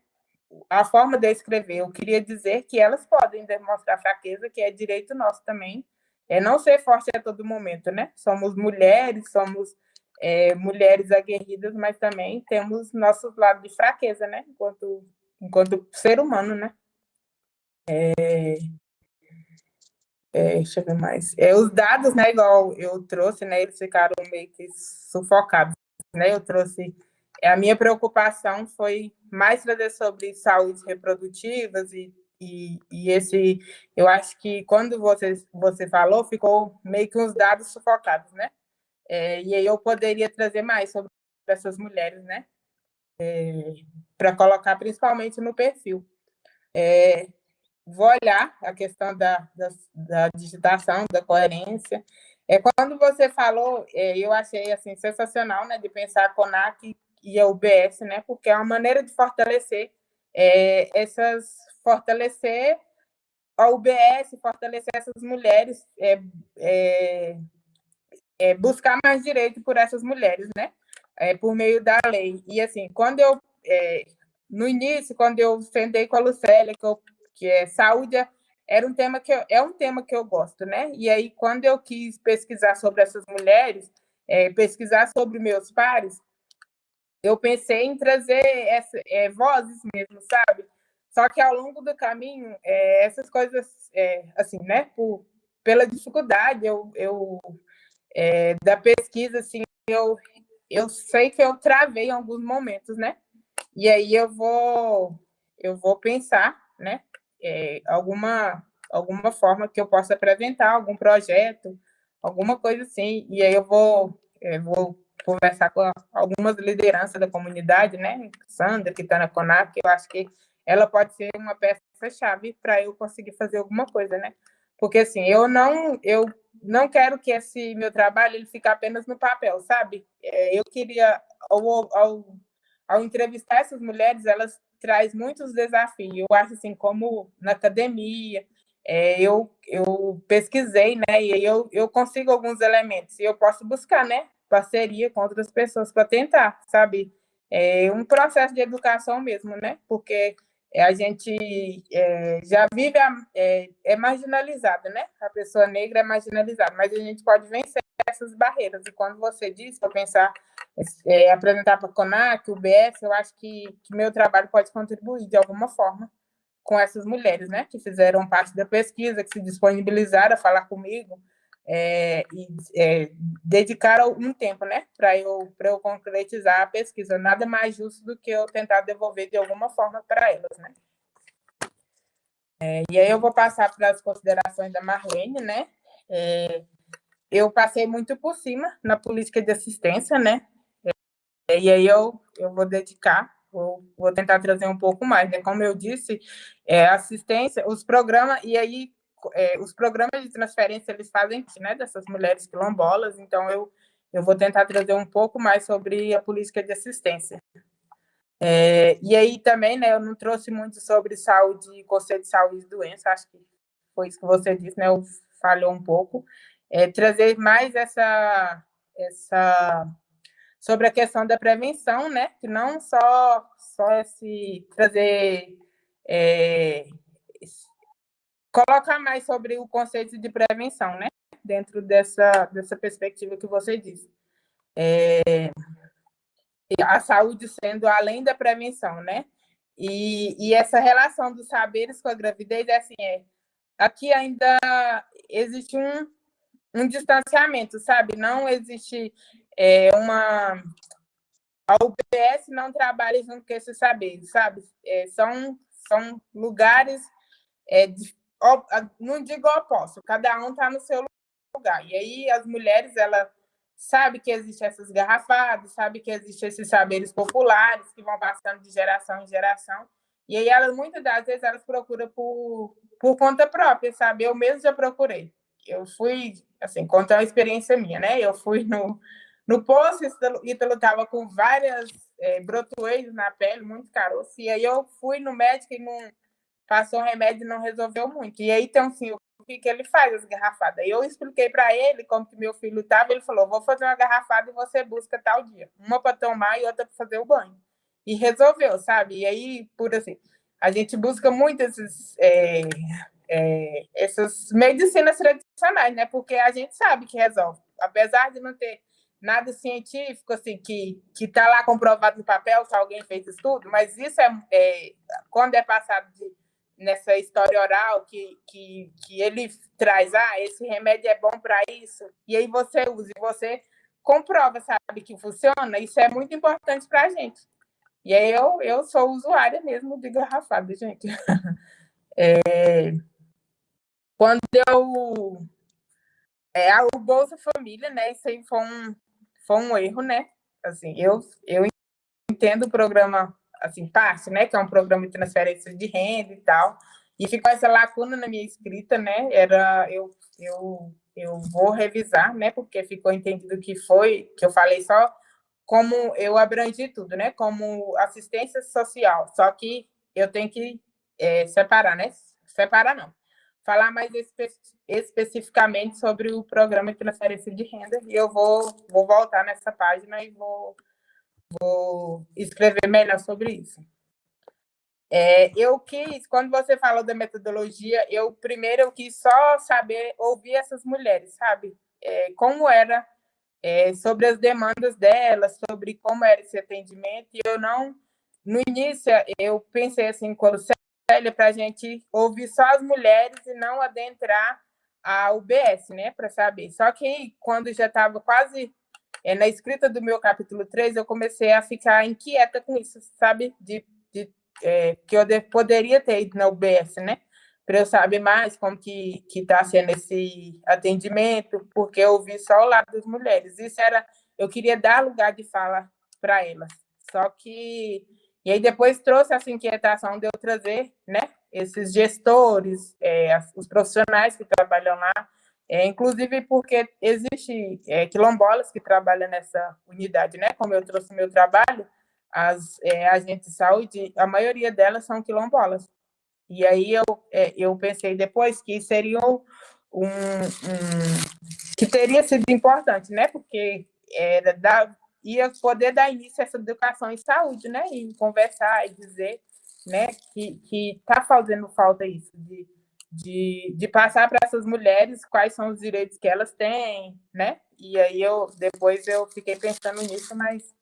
A forma de escrever. Eu queria dizer que elas podem demonstrar fraqueza, que é direito nosso também, é não ser forte a todo momento, né? Somos mulheres, somos é, mulheres aguerridas, mas também temos nossos lados de fraqueza, né? Enquanto, enquanto ser humano, né? É, é, deixa eu ver mais. É, os dados, né, igual eu trouxe, né, eles ficaram meio que sufocados, né? Eu trouxe a minha preocupação foi mais trazer sobre saúde reprodutivas e e, e, esse, eu acho que quando você, você falou, ficou meio que uns dados sufocados, né? É, e aí eu poderia trazer mais sobre essas mulheres, né? É, Para colocar principalmente no perfil. É, vou olhar a questão da, da, da, digitação, da coerência. É, quando você falou, é, eu achei assim, sensacional né, de pensar a CONAC e a UBS, né, porque é uma maneira de fortalecer é, essas fortalecer a UBS, fortalecer essas mulheres, é, é, é, buscar mais direito por essas mulheres, né? É, por meio da lei. E assim, quando eu é, no início, quando eu sentei com a Lucélia, que, eu, que é saúde, era um tema que eu, é um tema que eu gosto, né? E aí, quando eu quis pesquisar sobre essas mulheres, é, pesquisar sobre meus pares, eu pensei em trazer essa, é, vozes mesmo, sabe? Só que ao longo do caminho, é, essas coisas, é, assim, né, por, pela dificuldade eu, eu é, da pesquisa, assim, eu, eu sei que eu travei em alguns momentos, né? E aí eu vou, eu vou pensar, né, é, alguma, alguma forma que eu possa apresentar, algum projeto, alguma coisa assim, e aí eu vou, eu é, vou conversar com algumas lideranças da comunidade, né? Sandra, que está na CONAC, eu acho que ela pode ser uma peça-chave para eu conseguir fazer alguma coisa, né? Porque, assim, eu não, eu não quero que esse meu trabalho ele fique apenas no papel, sabe? É, eu queria, ao, ao, ao entrevistar essas mulheres, elas traz muitos desafios. Eu acho, assim, como na academia, é, eu, eu pesquisei, né? E eu, eu consigo alguns elementos e eu posso buscar, né? Parceria com outras pessoas para tentar, sabe? É um processo de educação mesmo, né? Porque a gente é, já vive, a, é, é marginalizada, né? A pessoa negra é marginalizada, mas a gente pode vencer essas barreiras. E quando você disse para pensar, é, apresentar para a CONAC, o BS, eu acho que, que meu trabalho pode contribuir de alguma forma com essas mulheres, né? Que fizeram parte da pesquisa, que se disponibilizaram a falar comigo, é, e é, dedicaram um tempo, né, para eu, eu concretizar a pesquisa. Nada mais justo do que eu tentar devolver de alguma forma para elas, né. É, e aí eu vou passar para as considerações da Marlene, né. É, eu passei muito por cima na política de assistência, né, é, e aí eu, eu vou dedicar Vou, vou, tentar trazer um pouco mais, né? Como eu disse, é, assistência, os programas, e aí é, os programas de transferência eles fazem né, dessas mulheres quilombolas, então eu, eu vou tentar trazer um pouco mais sobre a política de assistência. É, e aí também, né, eu não trouxe muito sobre saúde, conselho de saúde e doença, acho que foi isso que você disse, né, eu falhou um pouco. É, trazer mais essa, essa sobre a questão da prevenção, né, que não só, só esse trazer é, colocar mais sobre o conceito de prevenção, né? Dentro dessa, dessa perspectiva que você disse. É, a saúde sendo além da prevenção, né? E, e essa relação dos saberes com a gravidez é assim, é, aqui ainda existe um, um distanciamento, sabe? Não existe é, uma... A UBS não trabalha junto com esses saberes, sabe? É, são, são lugares é, não digo oposto, cada um está no seu lugar. E aí as mulheres, ela sabe que existem essas garrafadas, sabe que existem esses saberes populares que vão passando de geração em geração. E aí elas, muitas das vezes, elas procuram por, por conta própria, sabe? Eu mesmo já procurei. eu fui, assim, contar uma experiência minha, né? Eu fui no, no posto, Ítalo estava com várias é, na pele, muito caroço, e aí eu fui no médico e não passou remédio e não resolveu muito. E aí tem assim, o que, que ele faz, as garrafadas. Eu expliquei para ele como que meu filho estava, ele falou, vou fazer uma garrafada e você busca tal dia. Uma para tomar e outra para fazer o banho. E resolveu, sabe? E aí, por assim, a gente busca muito esses, é, é, essas medicinas tradicionais, né? Porque a gente sabe que resolve. Apesar de não ter nada científico, assim, que está lá comprovado no papel que alguém fez estudo, mas isso é, é quando é passado de, nessa história oral, que, que, que ele traz, ah, esse remédio é bom para isso, e aí você usa, e você comprova, sabe, que funciona, isso é muito importante para a gente. E aí eu, eu sou usuária mesmo de garrafada, gente. É, quando eu... É, o Bolsa Família, né, isso aí foi um, foi um erro, né? Assim, eu, eu entendo o programa, assim, parte, né? Que é um programa de transferência de renda e tal. E ficou essa lacuna na minha escrita, né? Era, eu, eu, eu vou revisar, né? Porque ficou entendido que foi, que eu falei só como eu abrangi tudo, né? Como assistência social. Só que eu tenho que é, separar, né? Separar não falar mais espe especificamente sobre o programa de transferência de renda e eu vou, vou voltar nessa página e vou, vou escrever melhor sobre isso. É, eu quis, quando você falou da metodologia, eu primeiro eu quis só saber, ouvir essas mulheres, sabe? É, como era, é, sobre as demandas delas, sobre como era esse atendimento, e eu não, no início, eu pensei assim, quando para a gente ouvir só as mulheres e não adentrar a UBS, né, para saber. Só que quando já estava quase é, na escrita do meu capítulo 3, eu comecei a ficar inquieta com isso, sabe? De, de é, que eu de, poderia ter ido na UBS, né? Para eu saber mais como que está sendo esse atendimento, porque eu ouvi só o lado das mulheres. Isso era, eu queria dar lugar de fala para elas. Só que e aí depois trouxe essa inquietação de eu trazer né, esses gestores, é, os profissionais que trabalham lá, é, inclusive porque existe é, quilombolas que trabalham nessa unidade, né? Como eu trouxe meu trabalho, as é, agentes de saúde, a maioria delas são quilombolas. E aí eu, é, eu pensei depois que seria um, um, que teria sido importante, né? Porque era da, ia poder dar início a essa educação em saúde, né? E conversar e dizer né, que está fazendo falta isso, de, de, de passar para essas mulheres quais são os direitos que elas têm, né? E aí eu depois eu fiquei pensando nisso, mas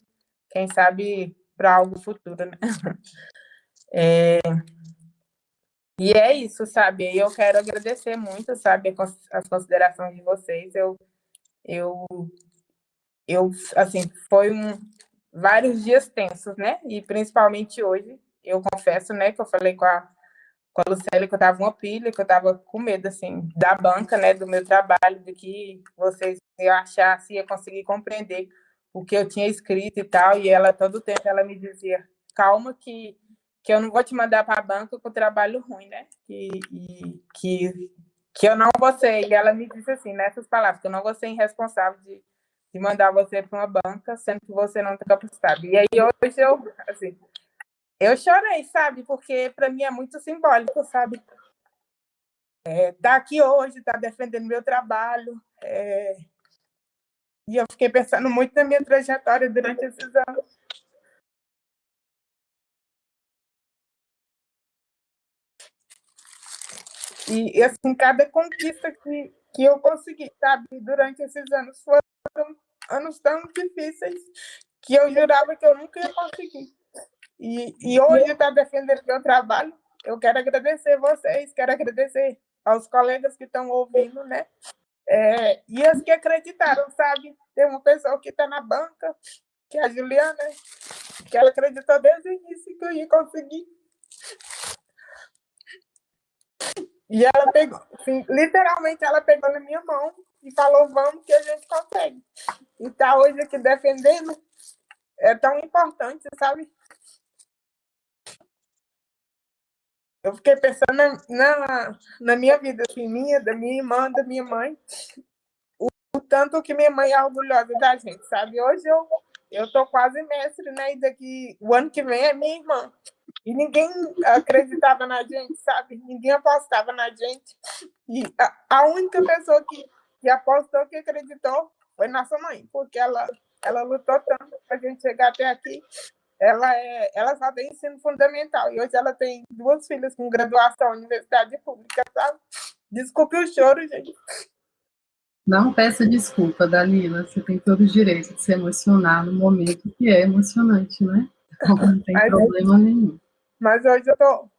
quem sabe para algo futuro, né? É, e é isso, sabe? Eu quero agradecer muito, sabe, as considerações de vocês. Eu, eu eu, assim, foi um, vários dias tensos, né? E principalmente hoje, eu confesso, né, que eu falei com a, com a Lucélia que eu tava uma pilha, que eu tava com medo, assim, da banca, né, do meu trabalho, de que vocês iam achar, se ia conseguir compreender o que eu tinha escrito e tal, e ela, todo tempo, ela me dizia, calma que, que eu não vou te mandar para a banca com trabalho ruim, né? E, e, que, que eu não vou ser, e ela me disse assim, nessas palavras, que eu não vou ser irresponsável de de mandar você para uma banca, sendo que você não tem capacidade. E aí hoje eu, assim, eu chorei, sabe? Porque para mim é muito simbólico, sabe? É, tá aqui hoje, tá defendendo meu trabalho. É... E eu fiquei pensando muito na minha trajetória durante esses anos. E, assim, cada conquista que, que eu consegui, sabe, durante esses anos foram anos tão difíceis que eu jurava que eu nunca ia conseguir. E, e hoje está defendendo meu trabalho. Eu quero agradecer vocês, quero agradecer aos colegas que estão ouvindo, né? É, e as que acreditaram, sabe? Tem uma pessoa que está na banca, que é a Juliana, que ela acreditou desde o início que eu ia conseguir. E ela pegou, assim, literalmente, ela pegou na minha mão e falou, vamos que a gente consegue. E tá hoje aqui defendendo é tão importante, sabe? Eu fiquei pensando na, na, na, minha vida, assim, minha, da minha irmã, da minha mãe, o, o, tanto que minha mãe é orgulhosa da gente, sabe? Hoje eu eu tô quase mestre, né? E daqui o ano que vem é minha irmã. E ninguém acreditava na gente, sabe? Ninguém apostava na gente. E a, a única pessoa que, que apostou, que acreditou, foi nossa mãe, porque ela, ela lutou tanto para a gente chegar até aqui ela, é, ela só tem ensino fundamental. E hoje ela tem duas filhas com graduação universidade pública, sabe? Desculpe o choro, gente. Não peça desculpa, Dalila. Você tem todo o direito de se emocionar no momento que é emocionante, né? Então, não tem mas, problema nenhum. Mas hoje eu estou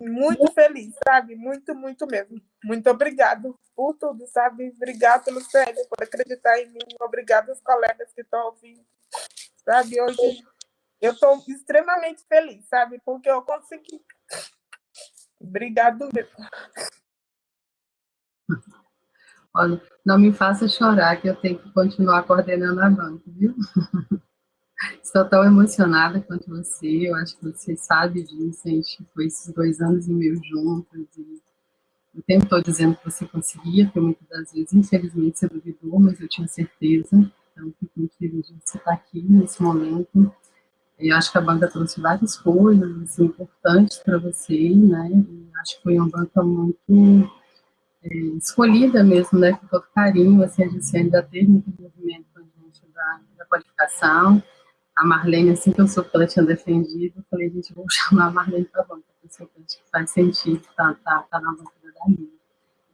muito feliz, sabe? Muito, muito mesmo. Muito obrigado por tudo, sabe? Obrigado, Lucélia, por acreditar em mim. Obrigado aos colegas que estão ouvindo. Sabe, hoje eu estou extremamente feliz, sabe? Porque eu consegui. Obrigado mesmo. Olha, não me faça chorar, que eu tenho que continuar coordenando a banca, viu? Estou tão emocionada quanto você, eu acho que você sabe disso, a gente foi esses dois anos e meio juntos, e o tempo todo dizendo que você conseguia, porque muitas das vezes, infelizmente, você duvidou, mas eu tinha certeza, então fico muito feliz de você estar aqui nesse momento, eu acho que a banca trouxe várias coisas assim, importantes para você, né? Acho que foi uma banca muito é, escolhida mesmo, né? Com todo carinho, assim, a gente ainda teve muito envolvimento com a gente da, da qualificação. A Marlene, assim que eu sou que ela tinha defendido, eu falei, gente, vou chamar a Marlene para a banca, porque eu acho que faz sentido tá, tá, tá na banca da Danilo.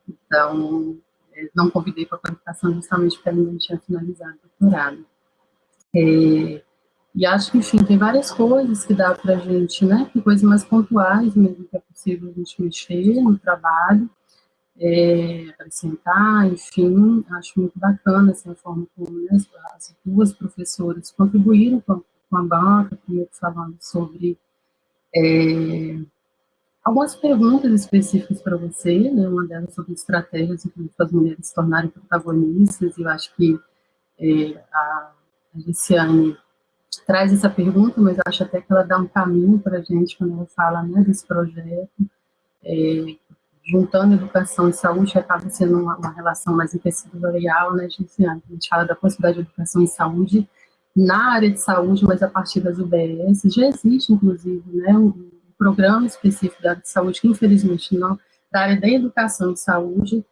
Então, é, não convidei para a qualificação justamente porque ela não tinha finalizado o doutorado. É, e acho que, enfim, tem várias coisas que dá para a gente, né? Tem coisas mais pontuais mesmo que é possível a gente mexer no trabalho, é, acrescentar, enfim, acho muito bacana assim, a forma como né, as duas professoras contribuíram com, com a banca, primeiro falando sobre é, algumas perguntas específicas para você, né, uma delas sobre estratégias para as mulheres se tornarem protagonistas, e eu acho que é, a, a Giciane traz essa pergunta, mas acho até que ela dá um caminho para a gente quando ela fala né, desse projeto, é, juntando educação e saúde, acaba sendo uma, uma relação mais intersetorial, né, gente? A gente fala da possibilidade de educação e saúde na área de saúde, mas a partir das UBS, já existe, inclusive, né, um, um programa específico da área de saúde, que infelizmente não, da área da educação e saúde,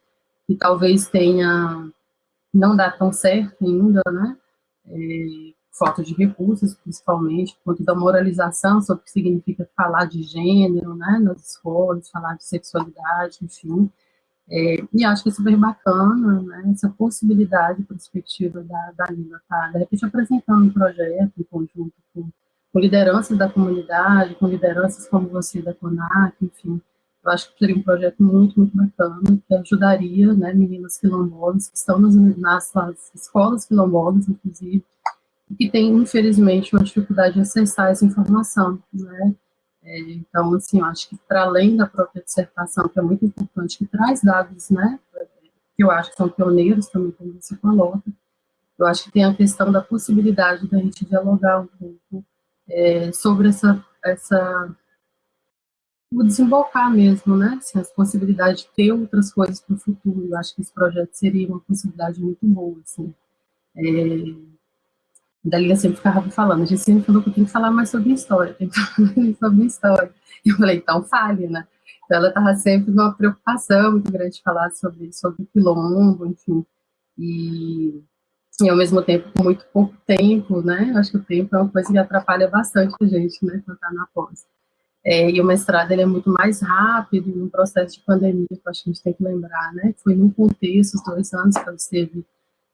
que talvez tenha, não dá tão certo ainda, né, é, falta de recursos, principalmente, conta da moralização sobre o que significa falar de gênero, né, nas escolas, falar de sexualidade, enfim. É, e acho que é super bacana, né, essa possibilidade, perspectiva da, da Lila tá, de repente, apresentando um projeto em conjunto com, com lideranças da comunidade, com lideranças como você da CONAC, enfim. Eu acho que seria um projeto muito, muito bacana, que ajudaria, né, meninas quilombolas que estão nas, nas, nas escolas quilombolas, inclusive, que tem, infelizmente, uma dificuldade de acessar essa informação, né? É, então, assim, eu acho que para além da própria dissertação, que é muito importante, que traz dados, né, que eu acho que são pioneiros também, como você coloca, eu acho que tem a questão da possibilidade da gente dialogar um pouco é, sobre essa, essa o desembocar mesmo, né, assim, as possibilidades de ter outras coisas para o futuro, eu acho que esse projeto seria uma possibilidade muito boa, assim, é, Dalila sempre ficava falando, a gente sempre falou que tenho que falar mais sobre história, tem que falar mais sobre história. E eu falei, então fale, né? Então ela estava sempre numa preocupação muito grande de falar sobre, sobre quilombo, enfim. E, e ao mesmo tempo, com muito pouco tempo, né? Eu acho que o tempo é uma coisa que atrapalha bastante a gente, né? Quando está na pós. É, e o mestrado ele é muito mais rápido, num processo de pandemia, que acho que a gente tem que lembrar, né? Foi num contexto, os dois anos que ela esteve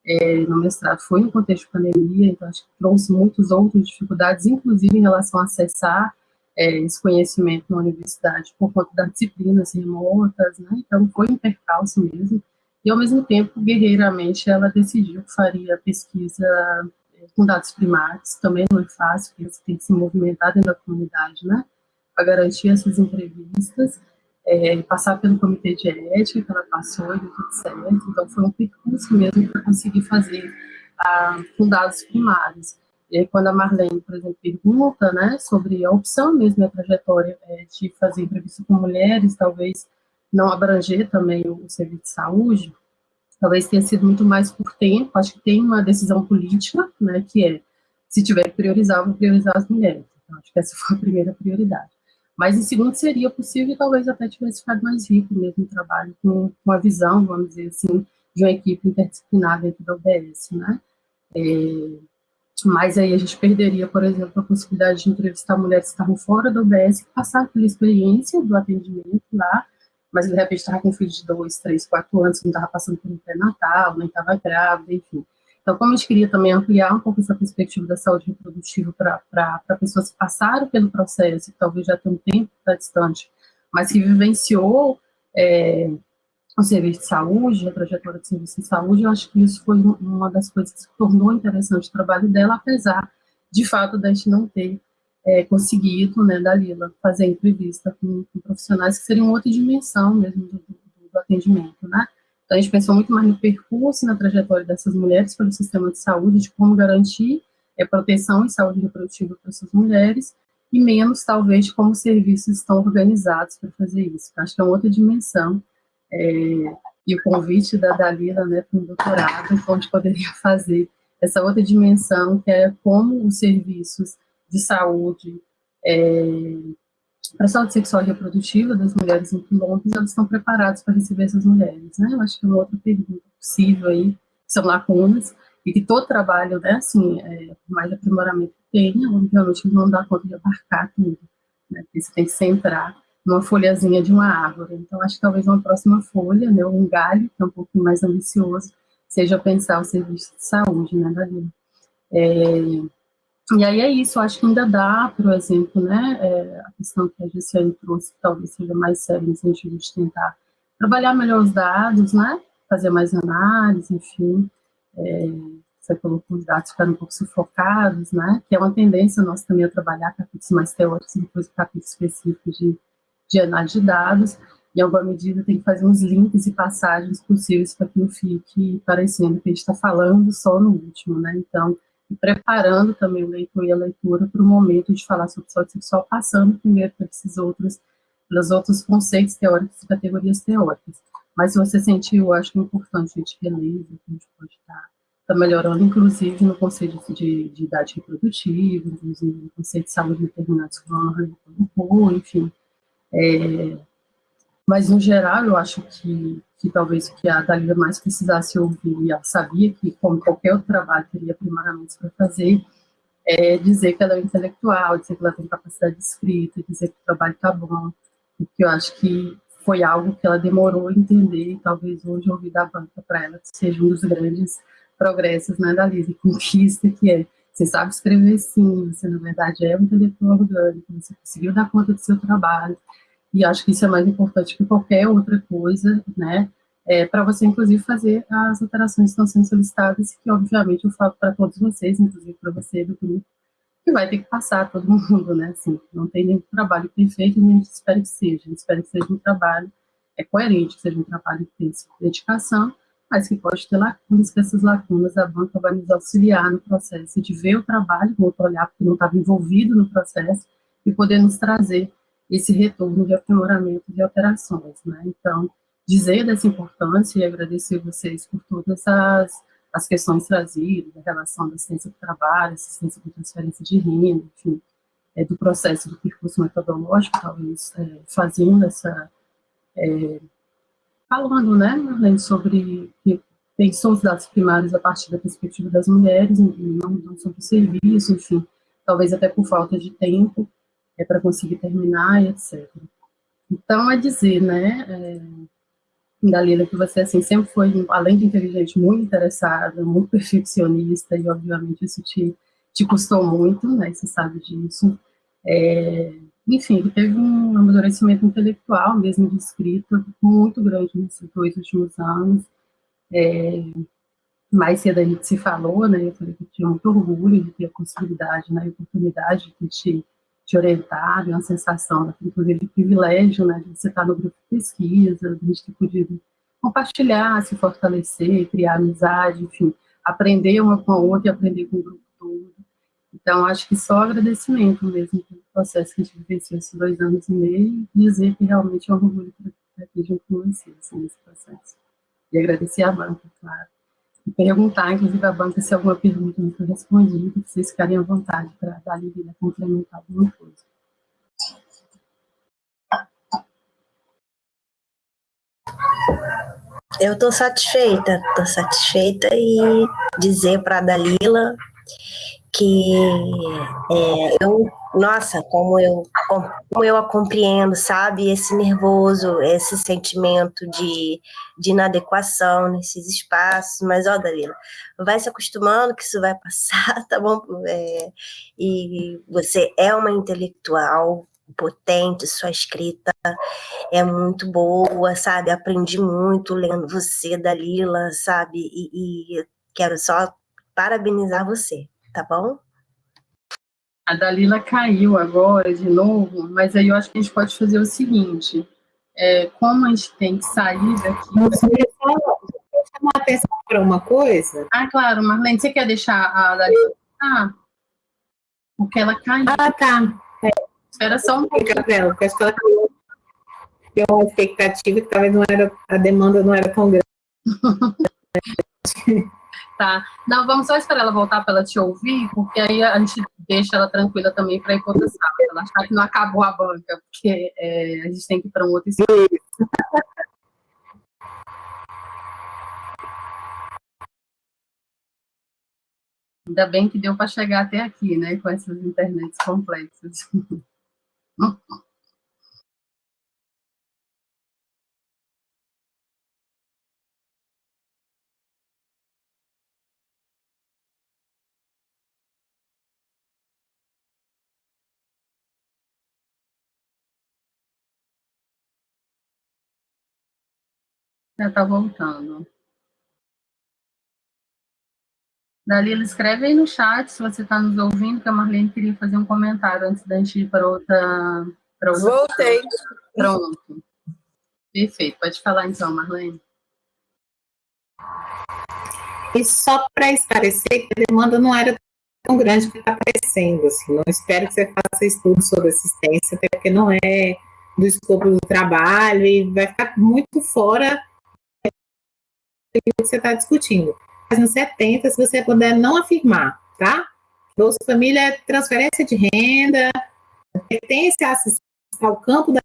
é, no mestrado foi no contexto de pandemia, então acho que trouxe muitas outras dificuldades, inclusive em relação a acessar é, esse conhecimento na universidade por conta das disciplinas remotas, né? Então foi um percalço mesmo. E ao mesmo tempo, guerreiramente, ela decidiu que faria pesquisa é, com dados primários, também não é fácil, porque você tem que se movimentar dentro da comunidade, né? Para garantir essas entrevistas é, passar pelo comitê de ética que ela passou e tudo certo. Então, foi um percurso mesmo para conseguir fazer ah, com dados primários. E aí, quando a Marlene, por exemplo, pergunta, né, sobre a opção mesmo, a trajetória é, de fazer entrevista com mulheres, talvez não abranger também o serviço de saúde, talvez tenha sido muito mais por tempo, acho que tem uma decisão política, né, que é, se tiver que priorizar, vou priorizar as mulheres. Então, acho que essa foi a primeira prioridade. Mas, em segundo, seria possível, talvez até tivesse ficado mais rico mesmo o trabalho, com, com a visão, vamos dizer assim, de uma equipe interdisciplinar dentro da UBS, né? É, mas aí a gente perderia, por exemplo, a possibilidade de entrevistar mulheres que estavam fora da UBS, que passaram pela experiência do atendimento lá, mas de repente estava com um filho de dois, três, quatro anos, não estava passando por um pré-natal, nem estava grávida, enfim. Então, como a gente queria também ampliar um pouco essa perspectiva da saúde reprodutiva para pessoas que passaram pelo processo, que talvez já tenham um tempo está distante, mas que vivenciou é, o serviço de saúde, a trajetória de serviço de saúde, eu acho que isso foi uma das coisas que tornou interessante o trabalho dela, apesar de fato da gente não ter é, conseguido, né, Dalila, fazer entrevista com, com, profissionais que seriam outra dimensão mesmo do, do, do, atendimento, né? Então, a gente pensou muito mais no percurso, na trajetória dessas mulheres pelo sistema de saúde, de como garantir é, proteção e saúde reprodutiva para essas mulheres, e menos, talvez, como os serviços estão organizados para fazer isso. Acho que é uma outra dimensão é, e o convite da Dalila né, para um doutorado, onde poderia fazer essa outra dimensão, que é como os serviços de saúde é, para a saúde sexual e reprodutiva das mulheres em quilombos, elas estão preparados para receber essas mulheres, né? Eu acho que é uma outra pergunta possível aí, são lacunas, e que todo trabalho, né, assim, é, mais aprimoramento que tenha, obviamente não dá conta de abarcar tudo, né? Porque você tem que centrar numa folhazinha de uma árvore. Então, acho que talvez uma próxima folha, né, um galho, que é um pouquinho mais ambicioso, seja pensar o serviço de saúde, né, Davi? É, e aí é isso, acho que ainda dá, por exemplo, né, é, a questão que a GCN trouxe, que talvez seja mais séria no sentido de tentar trabalhar melhor os dados, né, fazer mais análise, enfim, é, você colocou os dados ficaram um pouco sufocados, né, que é uma tendência nossa também a trabalhar capítulos mais teóricos e depois capítulos específicos de de análise de dados, em alguma medida tem que fazer uns links e passagens possíveis para que não fique parecendo que a gente está falando só no último, né? Então, preparando também o leitor e a leitura para o momento de falar sobre saúde sexual, passando primeiro por esses outros, pelos outros conceitos teóricos e categorias teóricas. Mas se você sentiu, eu acho que é importante a gente reler, a gente pode estar tá, melhorando, inclusive no conceito de, de idade reprodutiva, inclusive no conceito de saúde determinados como enfim, é, mas, no geral, eu acho que, que talvez o que a Dalila mais precisasse ouvir, ela sabia que, como qualquer outro trabalho, teria primariamente para fazer, é dizer que ela é intelectual, dizer que ela tem capacidade de escrita, dizer que o trabalho está bom, porque eu acho que foi algo que ela demorou a entender, e talvez hoje ouvir da banca para ela seja um dos grandes progressos né, da Lisa, conquista, que é, você sabe escrever sim, você na verdade é um intelectual orgânico, você conseguiu dar conta do seu trabalho, e acho que isso é mais importante que qualquer outra coisa, né, é, para você, inclusive, fazer as alterações que estão sendo solicitadas, que, obviamente, eu falo para todos vocês, inclusive para você do grupo, que vai ter que passar todo mundo, né, assim, não tem nenhum trabalho perfeito, nem espera que seja, a gente espera que seja um trabalho é coerente, que seja um trabalho que tenha dedicação, mas que pode ter lacunas, que essas lacunas a banca vai nos auxiliar no processo de ver o trabalho, vou olhar porque não estava envolvido no processo, e poder nos trazer esse retorno de aprimoramento de alterações, né? Então, dizer dessa importância e agradecer vocês por todas as, as questões trazidas, a relação da assistência do trabalho, assistência com transferência de renda, enfim, é, do processo do percurso metodológico, talvez é, fazendo essa, é, falando, né, Marlene, sobre que pensou os dados primários a partir da perspectiva das mulheres, não, não sobre o serviço, enfim, talvez até por falta de tempo, é para conseguir terminar e etc. Então, é dizer, né, é, que você, assim, sempre foi, além de inteligente, muito interessada, muito perfeccionista, e, obviamente, isso te, te custou muito, né, você sabe disso. É, enfim, teve um amadurecimento intelectual, mesmo de escrita, muito grande nesses dois últimos anos. É, mais cedo a gente se falou, né, eu falei que tinha muito orgulho de ter a possibilidade, né, a oportunidade de te te orientar, uma sensação, inclusive, de privilégio, né, de você estar no grupo de pesquisa, de a gente ter podido compartilhar, se fortalecer, criar amizade, enfim, aprender uma com a outra e aprender com o grupo todo. Então, acho que só agradecimento mesmo pelo processo que a gente vivenciou esses dois anos e meio, e dizer que realmente é um orgulho estar aqui junto com vocês assim, nesse processo. E agradecer a banca, claro. Perguntar, inclusive, à banca se alguma pergunta não foi respondida, vocês ficarem à vontade para dar ali complementar alguma coisa. Eu estou satisfeita, estou satisfeita e dizer para a Dalila que é, eu, nossa, como eu, como eu a compreendo, sabe? Esse nervoso, esse sentimento de, de inadequação nesses espaços, mas ó, Dalila, vai se acostumando que isso vai passar, tá bom? É, e você é uma intelectual, potente, sua escrita é muito boa, sabe? Aprendi muito lendo você, Dalila, sabe? E, e quero só parabenizar você, tá bom? A Dalila caiu agora de novo, mas aí eu acho que a gente pode fazer o seguinte, é, como a gente tem que sair daqui... Você chamar a atenção para uma coisa? Ah, claro, Marlene, você quer deixar a Dalila... Ah, porque ela caiu. Ah, tá. É. Espera só um pouco. Dela, porque acho que ela tem uma expectativa que talvez não era, a demanda não era tão grande. tá. Não, vamos só esperar ela voltar para ela te ouvir, porque aí a gente deixa ela tranquila também para ir para outra sala. Ela achar que não acabou a banca, porque é, a gente tem que ir para um outro espaço. Ainda bem que deu para chegar até aqui, né, com essas internets complexas. Já está voltando. Dalila, escreve aí no chat se você está nos ouvindo, que a Marlene queria fazer um comentário antes da gente ir para outra, outra. Voltei. Pronto. Perfeito. Pode falar então, Marlene. E só para esclarecer, a demanda não era tão grande que está crescendo. Assim. Não espero que você faça estudo sobre assistência, até porque não é do escopo do trabalho e vai ficar muito fora do que você está discutindo página 70, se você puder não afirmar, tá? Bolsa Família é transferência de renda, pertence ao campo da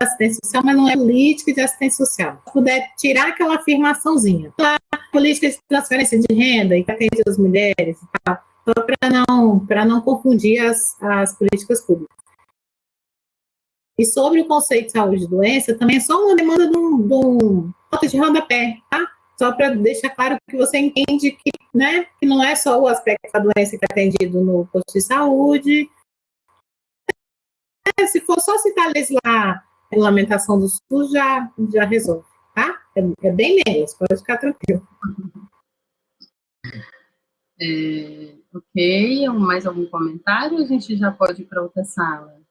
assistência social, mas não é política de assistência social. Se puder tirar aquela afirmaçãozinha. A política de transferência de renda e que atende as mulheres, tá? só para não, não confundir as, as políticas públicas. E sobre o conceito de saúde e doença, também é só uma demanda de um, de um nota de rodapé, tá? só para deixar claro que você entende que, né, que não é só o aspecto da doença que é atendido no posto de saúde. É, se for só citar lá a regulamentação do SUS, já, já resolve, tá? É, é bem menos, pode ficar tranquilo. É, ok, mais algum comentário? A gente já pode ir para outra sala?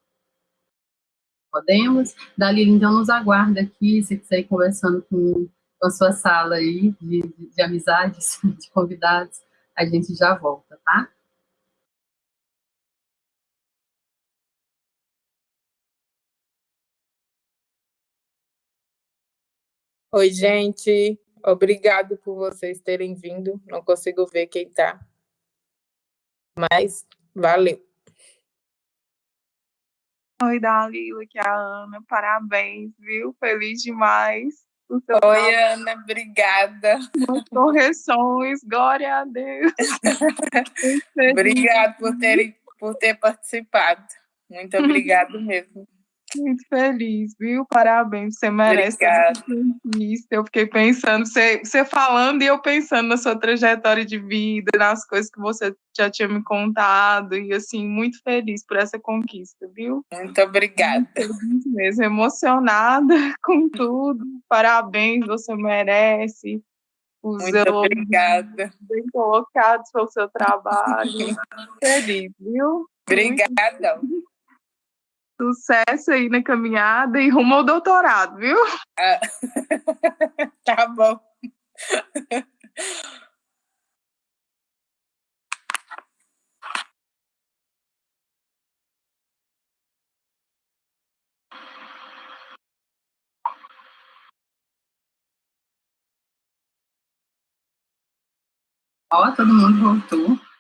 Podemos? Dalila, então, nos aguarda aqui, se quiser ir conversando com com a sua sala aí de, de, de amizades, de convidados, a gente já volta, tá? Oi, gente. Obrigado por vocês terem vindo. Não consigo ver quem está. Mas valeu. Oi, Dalila, aqui é a Ana. Parabéns, viu? Feliz demais. Oi, Ana, obrigada. correções, glória a Deus. Obrigada por, ter, por ter participado. Muito obrigado mesmo. Muito feliz, viu? Parabéns, você merece. Isso. Eu fiquei pensando, você, você falando e eu pensando na sua trajetória de vida, nas coisas que você já tinha me contado, e assim, muito feliz por essa conquista, viu? Muito obrigada. Muito mesmo, emocionada com tudo. Parabéns, você merece. Os muito obrigada. Bem colocados pelo seu trabalho. feliz, viu? Obrigada. Muito Sucesso aí na caminhada e rumo ao doutorado, viu? É. Tá bom. Ó, todo mundo voltou.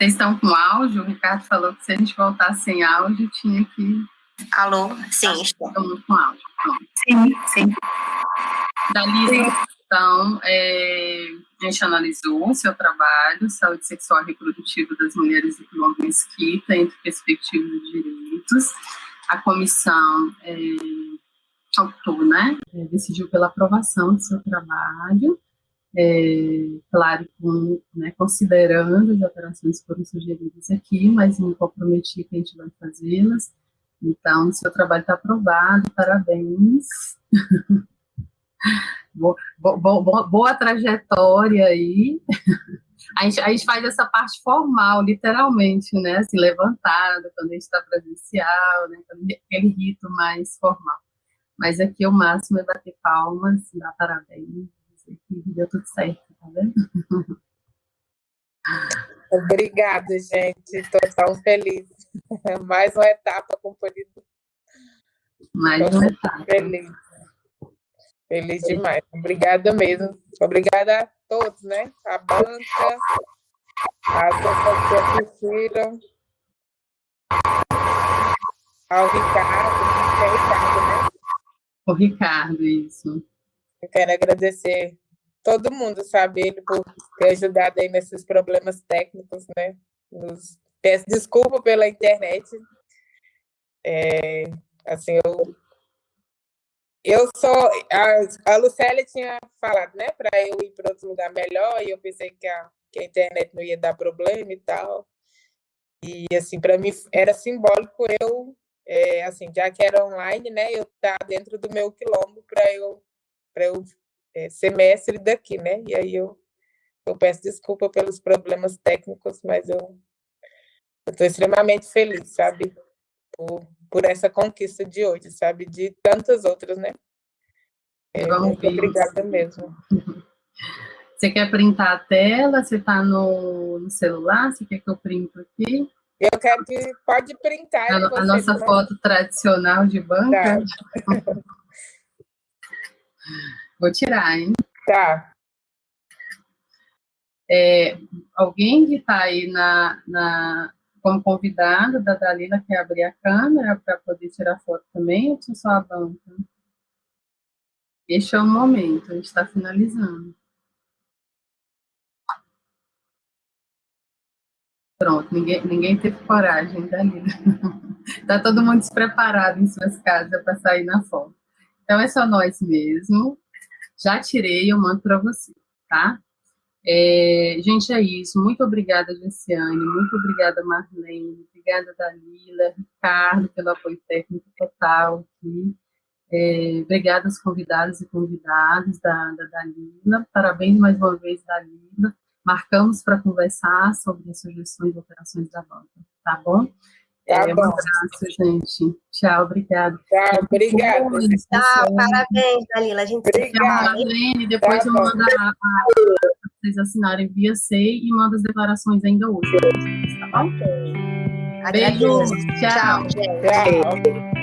Vocês estão com áudio? O Ricardo falou que se a gente voltasse sem áudio, tinha que. Alô? Sim, estou. Estamos com áudio. Sim, sim. Dalila, então, é, a gente analisou o seu trabalho, saúde sexual e reprodutiva das mulheres do Quilombo Mesquita, entre perspectivas e direitos. A comissão é, optou, né, é, decidiu pela aprovação do seu trabalho, é, claro, com, né, considerando as alterações que foram sugeridas aqui, mas me comprometi que a gente vai fazê-las. Então, seu trabalho está aprovado, parabéns. boa, boa, boa, trajetória aí. A gente, a gente faz essa parte formal, literalmente, né? Assim, levantada, quando a gente está presencial, né? Aquele rito mais formal. Mas aqui o máximo é bater palmas, dar parabéns, deu tudo certo, tá vendo? Obrigada, gente. Estou tão feliz. Mais uma etapa cumprida. Mais uma etapa. Feliz. Feliz demais. Obrigada mesmo. Obrigada a todos, né? A banca, as pessoas que assistiram, ao Ricardo, é Ricardo, né? O Ricardo, isso. Eu quero agradecer todo mundo, sabe, ele por ter ajudado aí nesses problemas técnicos, né? Nos... Peço desculpa pela internet. É, assim, eu eu sou. A, a Lucélia tinha falado, né, para eu ir para outro lugar melhor, e eu pensei que a, que a internet não ia dar problema e tal. E, assim, para mim era simbólico eu, é, assim, já que era online, né, eu estar tá dentro do meu quilombo para eu, eu é, ser mestre daqui, né? E aí eu, eu peço desculpa pelos problemas técnicos, mas eu estou extremamente feliz, sabe? Por, por essa conquista de hoje, sabe? De tantas outras, né? É, muito obrigada mesmo. Você quer printar a tela? Você está no, no, celular? Você quer que eu printo aqui? Eu quero que pode printar. A, a nossa foto tradicional de banca? Tá. Vou tirar, hein? Tá. É, alguém que está aí na, na, como convidado da Dalila quer abrir a câmera para poder tirar foto também, ou só a banca? Este é o momento, a gente está finalizando. Pronto, ninguém, ninguém teve coragem, Dalila. Está todo mundo despreparado em suas casas para sair na foto. Então, é só nós mesmo. Já tirei, eu mando para você, tá? É, gente, é isso. Muito obrigada, Gessiane. Muito obrigada, Marlene. Obrigada, Dalila, Ricardo, pelo apoio técnico total aqui. É, obrigada aos convidados e convidadas da, da Dalila. Parabéns mais uma vez, Dalila. Marcamos para conversar sobre as sugestões e operações da banca, tá bom? Tá é, bom. Um abraço, gente. Tchau, obrigada. Tchau, obrigada. Tchau, parabéns, Dalila. A gente obrigada. Marlene, depois tá eu mando a, a, vocês assinarem via SEI e mando as declarações ainda hoje. Tá bom? Ok. Beijo. Tchau. Tchau. Tchau.